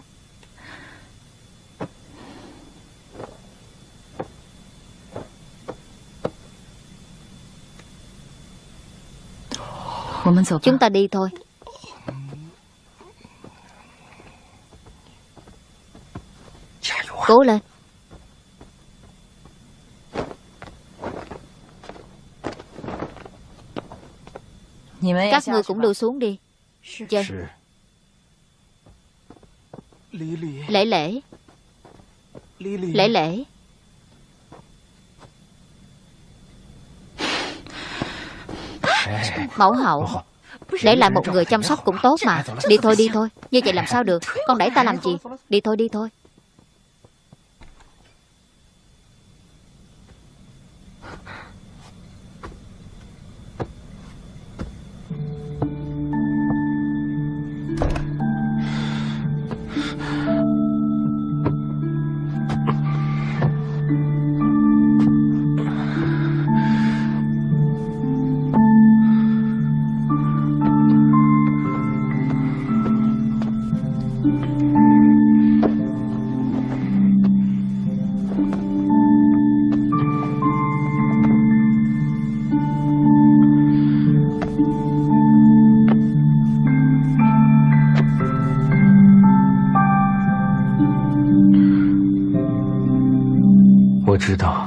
Chúng ta đi thôi. Cố lên Các ngươi cũng lưu xuống đi. Dân. Lễ lễ. Lễ lễ. Mẫu hậu. Để lại một người chăm sóc cũng tốt mà. Đi thôi đi thôi. Như vậy làm sao được? Con đẩy ta làm gì? Đi thôi đi thôi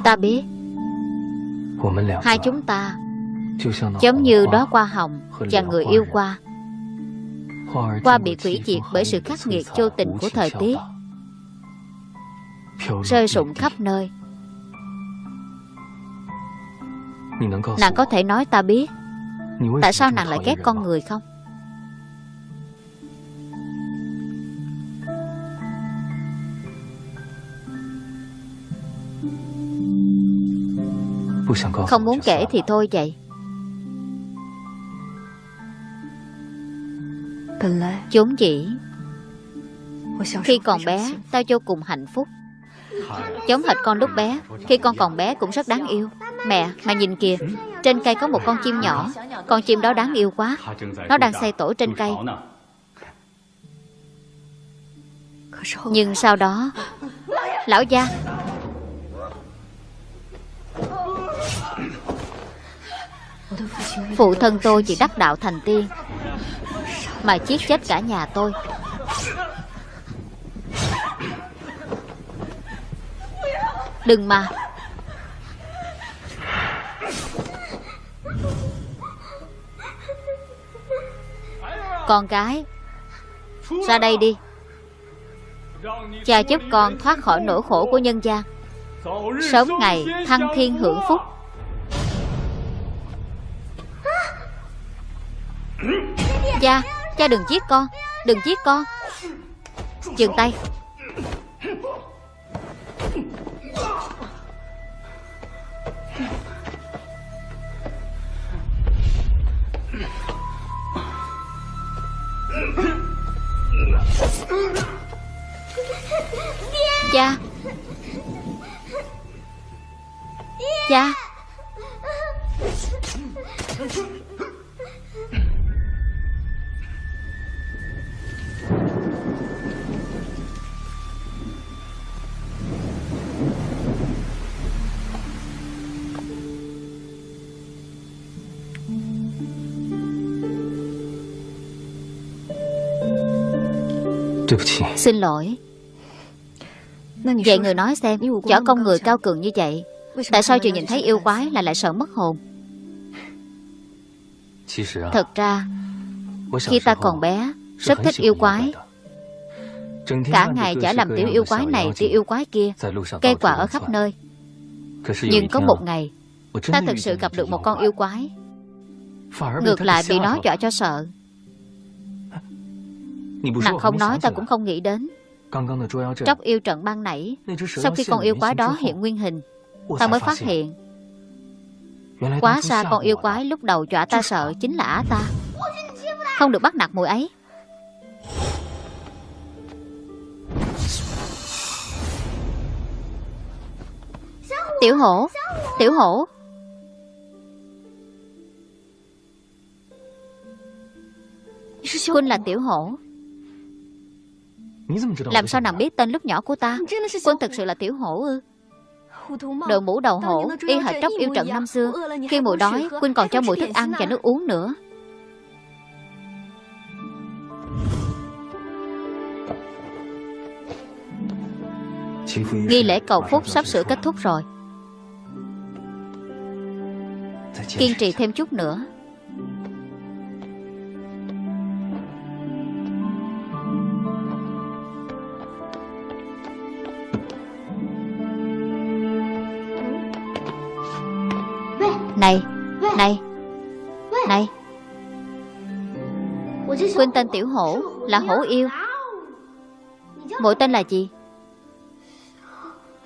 Ta biết。Hai chúng ta Giống như đó qua hồng Và người yêu qua Qua bị quỷ diệt bởi sự khắc nghiệt vô tình của thời tiết。Rơi rụng khắp nơi。Nàng có thể nói ta biết。Tại sao nàng lại ghét con người không Không muốn kể thì thôi vậy. Vốn dĩ Khi còn bé Tao vô cùng hạnh phúc. Giống hệt con lúc bé Khi con còn bé cũng rất đáng yêu. Mẹ, mà nhìn kìa Trên cây có một con chim nhỏ. Con chim đó đáng yêu quá. Nó đang xây tổ trên cây. Nhưng sau đó Lão gia Phụ thân tôi chỉ đắc đạo thành tiên, Mà giết chết cả nhà tôi. Đừng mà. Con gái, Ra đây đi. Cha giúp con thoát khỏi nỗi khổ của nhân gian. Sớm ngày thăng thiên hưởng phúc. Cha, cha đừng giết con Đừng giết con. Dừng tay. Cha. Cha. Xin lỗi. Vậy người nói xem Võ công người cao cường như vậy Tại sao chưa nhìn thấy yêu quái là lại sợ mất hồn? Thật ra Khi ta còn bé Rất thích yêu quái. Cả ngày chả làm tiểu yêu quái này Tiểu yêu quái kia. Cây quả ở khắp nơi. Nhưng có một ngày Ta thực sự gặp được một con yêu quái. Ngược lại bị nó dọa cho sợ Nàng không nói ta cũng không nghĩ đến. Tróc yêu trận ban nãy. Sau khi con yêu quái đó hiện nguyên hình Ta mới phát hiện. Quá xa con yêu quái lúc đầu dọa ta sợ Chính là á ta. Không được bắt nạt mùi ấy. Tiểu hổ Tiểu hổ. Huynh là tiểu hổ Làm sao nàng biết tên lúc nhỏ của ta? Quân thực sự là tiểu hổ ư? Đội mũ đầu hổ Y hệt tróc yêu trận năm xưa. Khi mùi đói Quynh còn cho mùi thức ăn và nước uống nữa. Nghi lễ cầu phúc sắp sửa kết thúc rồi. Kiên trì thêm chút nữa Này Này Này. Quynh tên Tiểu Hổ Là hổ yêu. Mỗi tên là gì?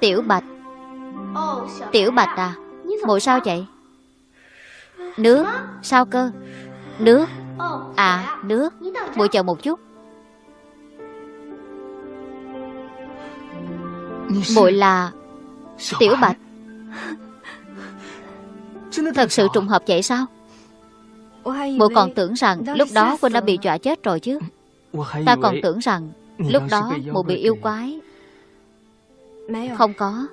Tiểu Bạch. Tiểu Bạch à Mội sao vậy? Nước, Sao cơ? Nước. À nước. Mội chờ một chút. Mội là Tiểu Bạch. Thật sự trùng hợp vậy sao? Mội còn tưởng rằng Lúc đó Quynh đã bị dọa chết rồi chứ. Ta còn tưởng rằng Lúc đó mụ bị yêu quái. Không có.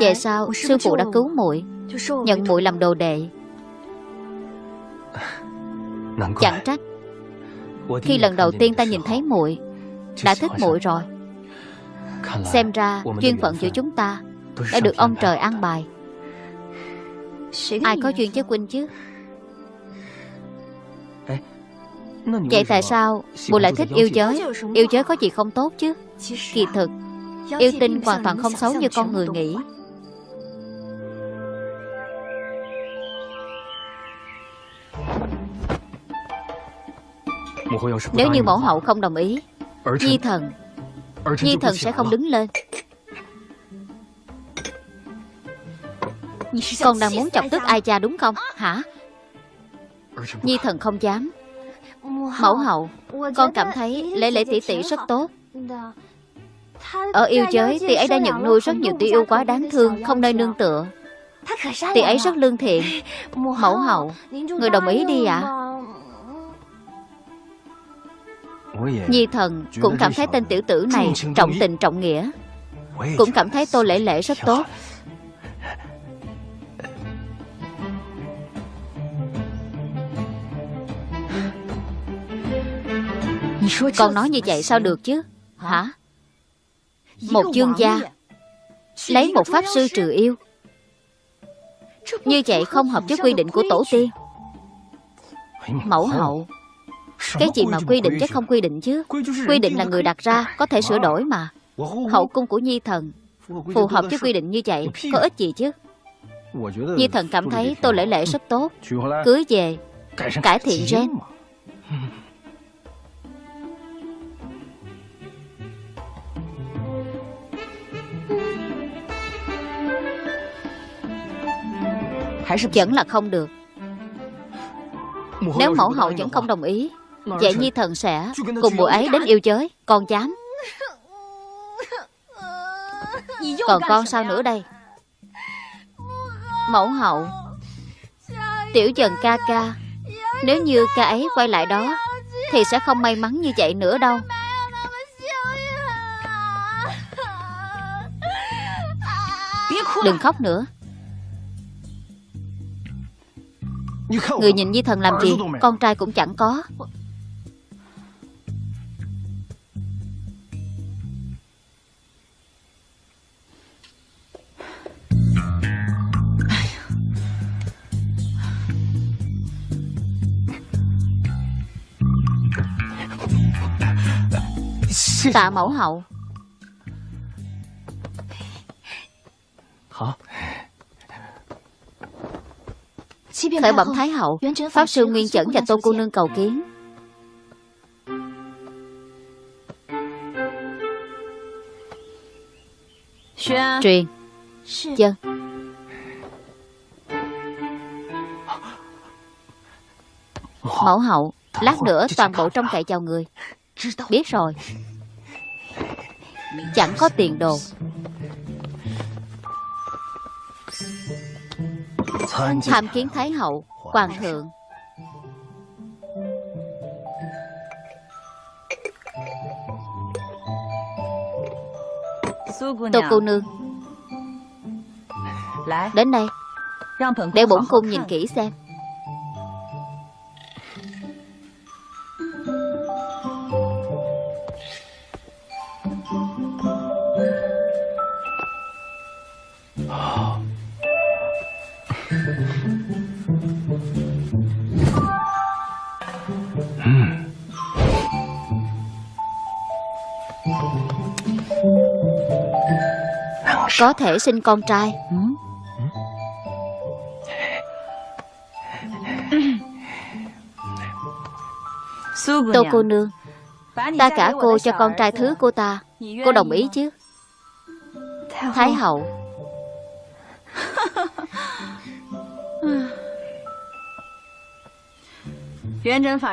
Về sau sư phụ đã cứu muội Nhận muội làm đồ đệ. Chẳng trách. Khi lần đầu tiên ta nhìn thấy muội Đã thích muội rồi. Xem ra duyên phận giữa chúng ta Đã được ông trời an bài Ai có duyên với Quynh chứ? Vậy tại sao Mụ lại thích yêu giới? Yêu giới có gì không tốt chứ? Kỳ thực Yêu tinh hoàn toàn không xấu như con người nghĩ. Nếu như mẫu hậu không đồng ý Nhi thần Nhi thần sẽ không đứng lên Con đang muốn chọc tức ai cha đúng không? Hả? Nhi thần không dám. Mẫu hậu, Con cảm thấy lễ lễ tỷ tỷ rất tốt. Ở yêu giới, Tỷ ấy đã nhận nuôi rất nhiều tỷ yêu quá đáng thương, Không nơi nương tựa. Tỷ ấy rất lương thiện. Mẫu hậu, Người đồng ý đi ạ. Nhi thần cũng cảm thấy tên tiểu tử này Trọng tình trọng nghĩa, Cũng cảm thấy tô lễ lễ rất tốt. Con nói như vậy sao được chứ? Hả? Một dương gia. Lấy một pháp sư trừ yêu. Như vậy không hợp với quy định của tổ tiên. Mẫu hậu Cái gì mà quy định chứ không quy định chứ? Quy định là người đặt ra Có thể sửa đổi mà. Hậu cung của Nhi thần Phù hợp với quy định như vậy Có ích gì chứ? Nhi thần cảm thấy Tô Lễ Lễ rất tốt. Cưới về Cải thiện gen Vẫn là không được. Nếu mẫu hậu vẫn không đồng ý Vậy Nhi thần sẽ cùng mùa ấy đến yêu giới Con dám. Còn con sao nữa đây? Mẫu hậu Tiểu dần ca ca Nếu như ca ấy quay lại đó Thì sẽ không may mắn như vậy nữa đâu. Đừng khóc nữa Người nhìn Nhi thần làm gì? Con trai cũng chẳng có. Tạ mẫu hậu Khởi bẩm Thái hậu, Pháp sư Nguyên Chẩn và Tô Cô Nương cầu kiến. Truyền. Dân. Mẫu hậu, Lát nữa toàn bộ trong cậy chào người. Biết rồi. Chẳng có tiền đồ. Tham kiến Thái hậu Hoàng thượng. Tô cô nương Đến đây. Để bổn cung nhìn kỹ xem Có thể sinh con trai. Tô cô nương Ta cả cô cho con trai thứ của ta. Cô đồng ý chứ? Thái hậu.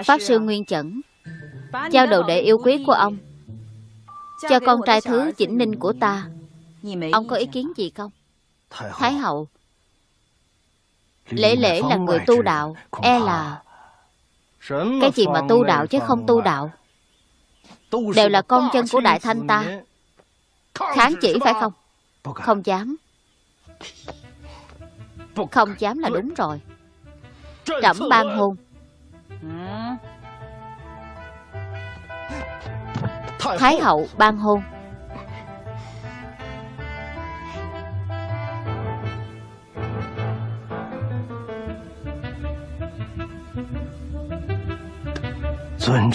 Pháp sư Nguyên Chẩn Giao đồ đệ yêu quý của ông. Cho con trai thứ chỉnh ninh của ta Ông có ý kiến gì không? Thái hậu. Lễ lễ là người tu đạo E là Cái gì mà tu đạo chứ không tu đạo? Đều là con chân của Đại Thanh ta. Kháng chỉ phải không? Không dám. Không dám là đúng rồi. Trẫm ban hôn Thái hậu. ban hôn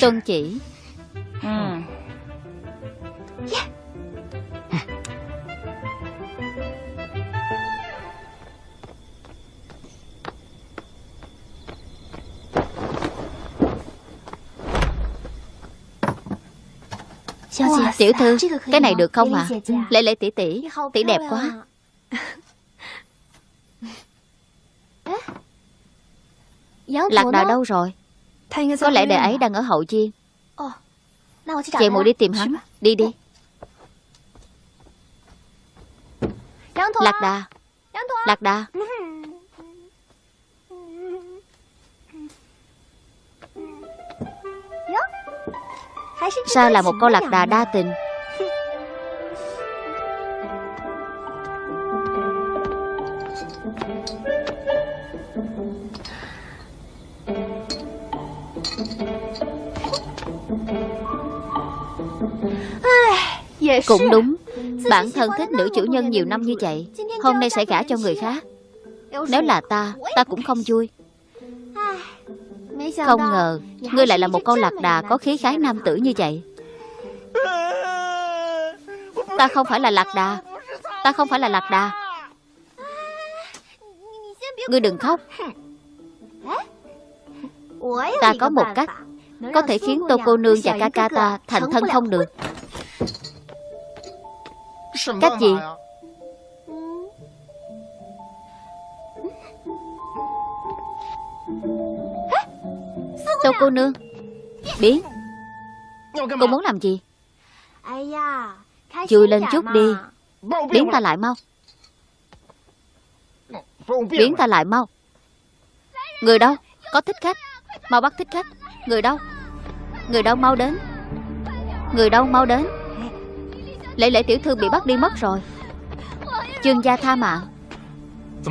Tôn chỉ ừ. ừ. Dạ. Tiểu thư, cái này được không ạ? À? Lễ tỷ tỷ, tỷ đẹp quá Lạc đà đâu rồi? Có lẽ đệ ấy đang ở hậu chiên Chị muội đi tìm hắn. Đi đi. Lạc đà. Lạc đà. Sao là một con lạc đà đa tình Cũng đúng. Bản thân thích nữ chủ nhân nhiều năm như vậy Hôm nay sẽ gả cho người khác. Nếu là ta Ta cũng không vui. Không ngờ Ngươi lại là một con lạc đà Có khí khái nam tử như vậy. Ta không phải là lạc đà. Ta không phải là lạc đà. Ngươi đừng khóc. Ta có một cách Có thể khiến tô cô nương và ca ca ta Thành thân không được Cách gì Tô cô nương? Biến. Cô muốn làm gì? Chui lên chút đi. Biến ta lại mau. Biến ta lại mau. Người đâu? Có thích khách. Mau bắt thích khách. Người đâu? Người đâu mau đến? Người đâu mau đến Lễ lễ tiểu thư bị bắt đi mất rồi. Trương gia tha mạng.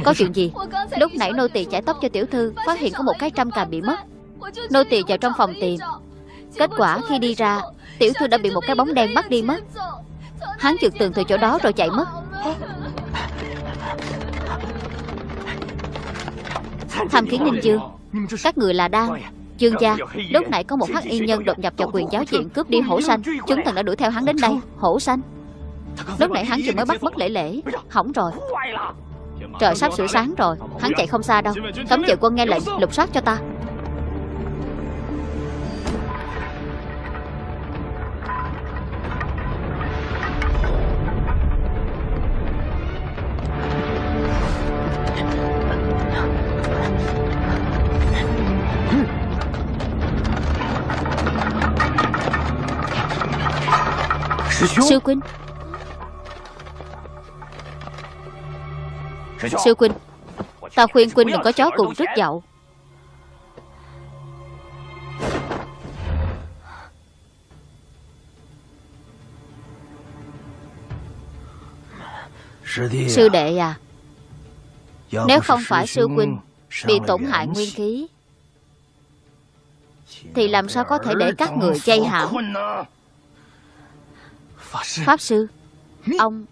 Có chuyện gì? Lúc nãy nô tỳ chải tóc cho tiểu thư, Phát hiện có một cái trăm cà bị mất. Nô tỳ vào trong phòng tìm. Kết quả khi đi ra, Tiểu thư đã bị một cái bóng đen bắt đi mất. Hắn trượt tường từ chỗ đó rồi chạy mất. Tham kiến ninh Dương Các người là đang. Dương gia Lúc nãy có một hắc y nhân đột nhập vào quyền giáo diện Cướp đi hổ xanh Chúng thần đã đuổi theo hắn đến đây. Hổ xanh Lúc nãy hắn vừa mới bắt mất lễ lễ. Hỏng rồi. Trời sắp sửa sáng rồi. Hắn chạy không xa đâu. Cấm vệ quân nghe lệnh lục soát cho ta Sư Quynh, Sư Quynh, Ta khuyên Quynh đừng có chó cùng rất dậu Sư đệ à Nếu không phải sư huynh Bị tổn hại nguyên khí Thì làm sao có thể để các người chay hãm Pháp sư. Ông.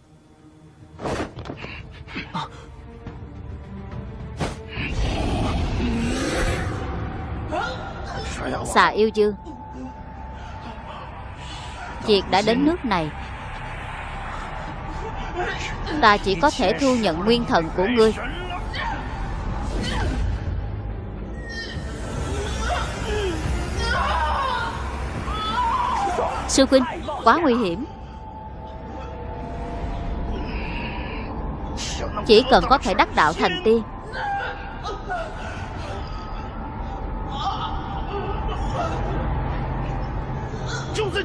Xà yêu dương Việc đã đến nước này. Ta chỉ có thể thu nhận nguyên thần của ngươi. Sư huynh Quá nguy hiểm Chỉ cần có thể đắc đạo thành tiên.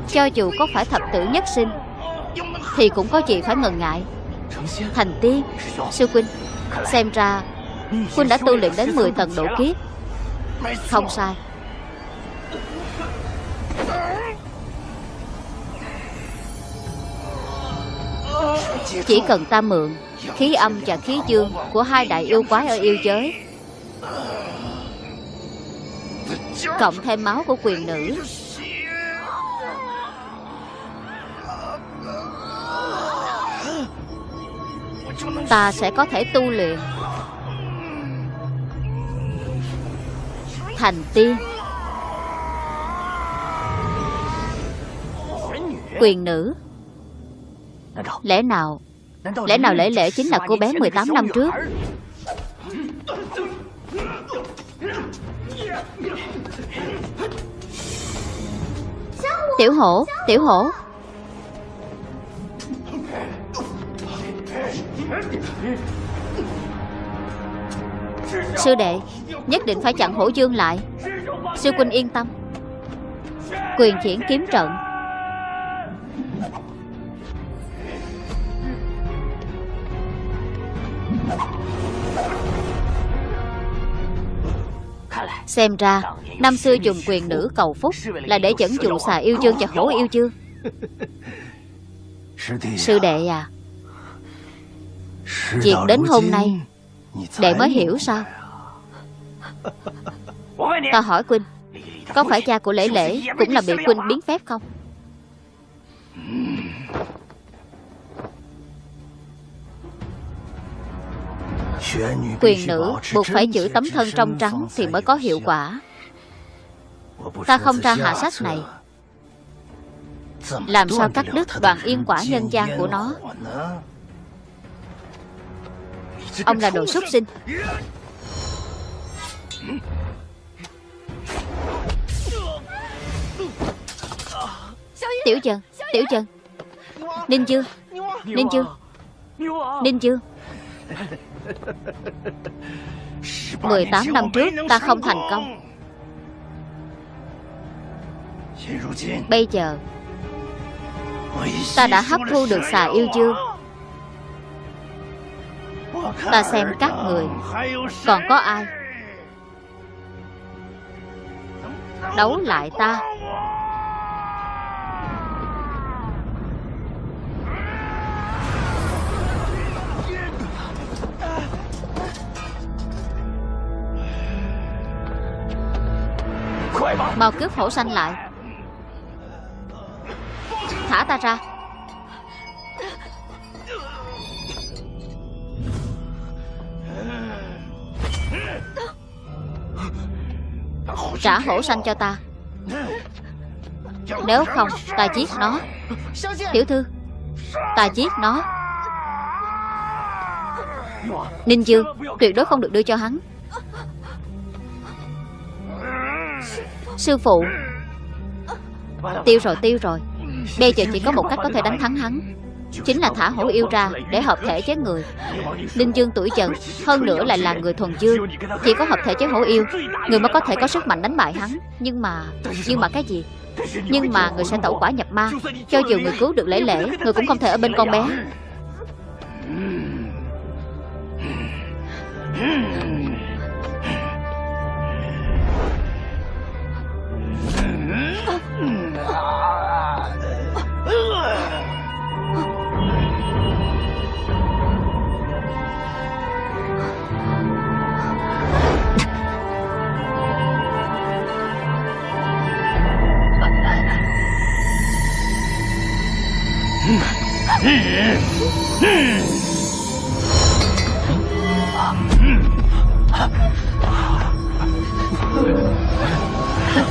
Cho dù có phải thập tử nhất sinh, Thì cũng có gì phải ngần ngại. Thành tiên, Sư Quynh Xem ra Quynh đã tu luyện đến 10 tầng độ kiếp. Không sai. Chỉ cần ta mượn Khí âm và khí dương Của hai đại yêu quái ở yêu giới. Cộng thêm máu của quyền nữ. Ta sẽ có thể tu luyện. Thành tiên. Quyền nữ. Lẽ nào Lẽ nào lễ lễ chính là cô bé 18 năm trước? Tiểu hổ Tiểu hổ. Sư đệ Nhất định phải chặn hổ dương lại. Sư huynh yên tâm. Quyền khiển kiếm trận Xem ra, Năm xưa dùng quyền nữ cầu phúc Là để dẫn dụ xà yêu chương và hổ yêu chương Sư đệ à Việc đến hôm nay, Đệ mới hiểu sao? Ta hỏi Quynh, Có phải cha của Lễ Lễ Cũng là bị Quynh biến phép không? Quyền nữ buộc phải giữ tấm thân trong trắng Thì mới có hiệu quả. Ta không ra hạ sách này. Làm sao cắt đứt đoàn yên quả nhân gian của nó? Ông là đồ súc sinh. Tiểu Trần Tiểu Trần. Ninh Dương Ninh Dương Ninh Dương 18 năm trước ta không thành công. Bây giờ Ta đã hấp thu được xà yêu dương. Ta xem các người Còn có ai Đấu lại ta Mau cướp hổ xanh lại. Thả ta ra. Trả hổ xanh cho ta. Nếu không, ta giết nó. Tiểu thư, Ta giết nó. Ninh Dương, Tuyệt đối không được đưa cho hắn. Sư phụ. Tiêu rồi tiêu rồi. Bây giờ chỉ có một cách có thể đánh thắng hắn. Chính là thả hổ yêu ra Để hợp thể chế người. Linh Dương tuổi dần Hơn nữa lại là người thuần dương. Chỉ có hợp thể chế hổ yêu, Người mới có thể có sức mạnh đánh bại hắn. Nhưng mà Nhưng mà cái gì? Nhưng mà người sẽ tẩu quả nhập ma. Cho dù người cứu được lễ lễ, Người cũng không thể ở bên con bé. 嗯。嗯。嗯。嗯。嗯。嗯。嗯。嗯。嗯。嗯。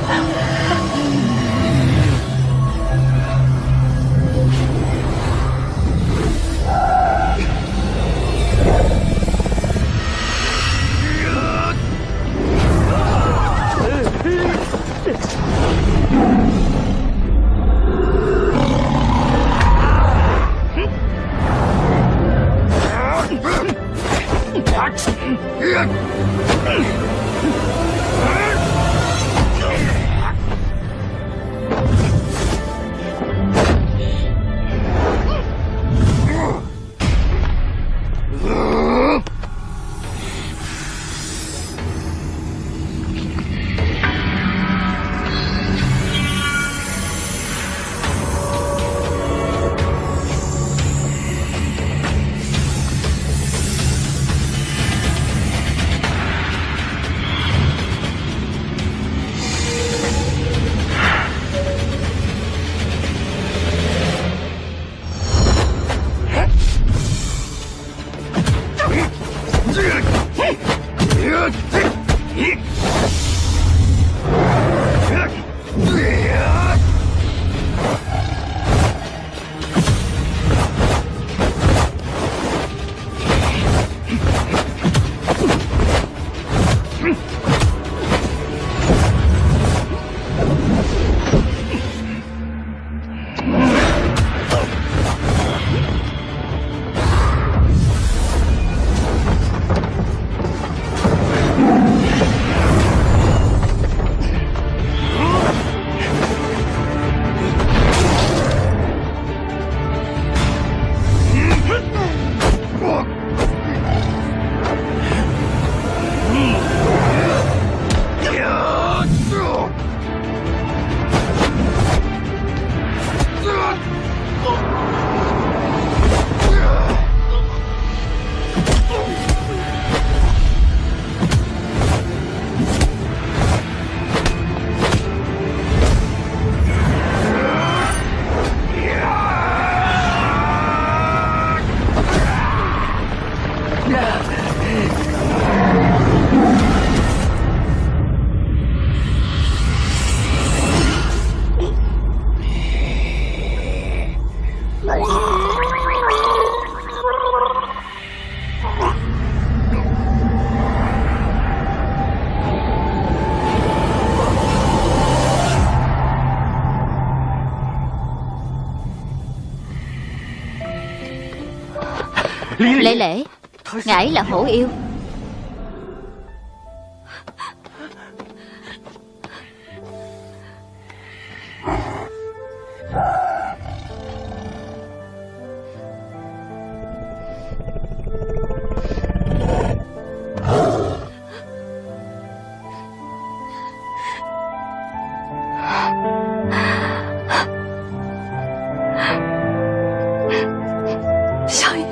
嗯。嗯嗯 Lễ lễ. Ngải là hổ yêu.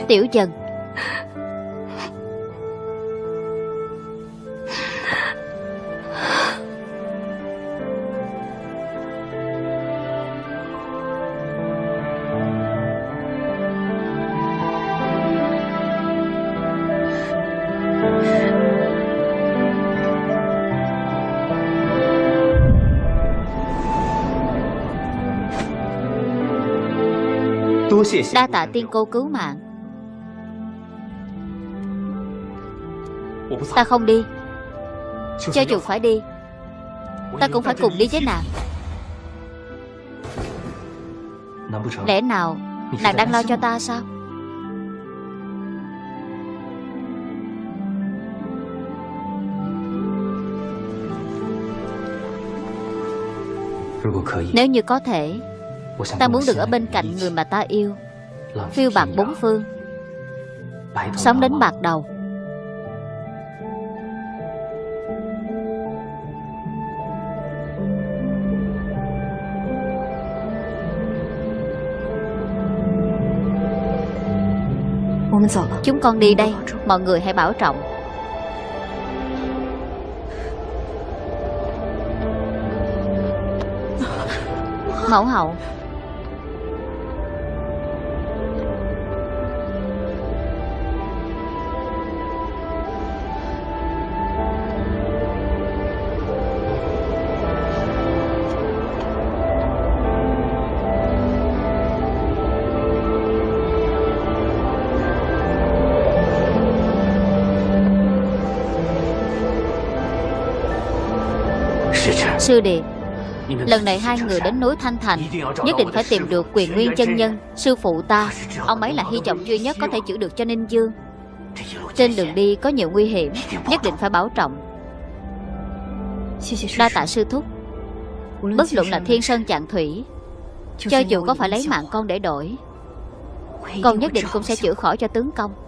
Tiểu Trần Đa tạ tiên cô cứu mạng. Ta không đi. Cho dù phải đi, Ta cũng phải cùng đi với nàng. Lẽ nào Nàng đang lo cho ta sao? Nếu như có thể, Ta muốn được ở bên cạnh người mà ta yêu. Phiêu bạc bốn phương. Sống đến bạc đầu. Chúng con đi đây Mọi người hãy bảo trọng. Mẫu hậu Sư Điệp Lần này hai người đến núi Thanh Thành Nhất định phải tìm được quyền nguyên chân nhân Sư phụ ta. Ông ấy là hy vọng duy nhất có thể chữa được cho Ninh Dương. Trên đường đi có nhiều nguy hiểm Nhất định phải bảo trọng. Đa tạ sư. thúc. Bất luận là thiên sơn chạng thủy Cho dù có phải lấy mạng con để đổi Con nhất định cũng sẽ chữa khỏi cho tướng công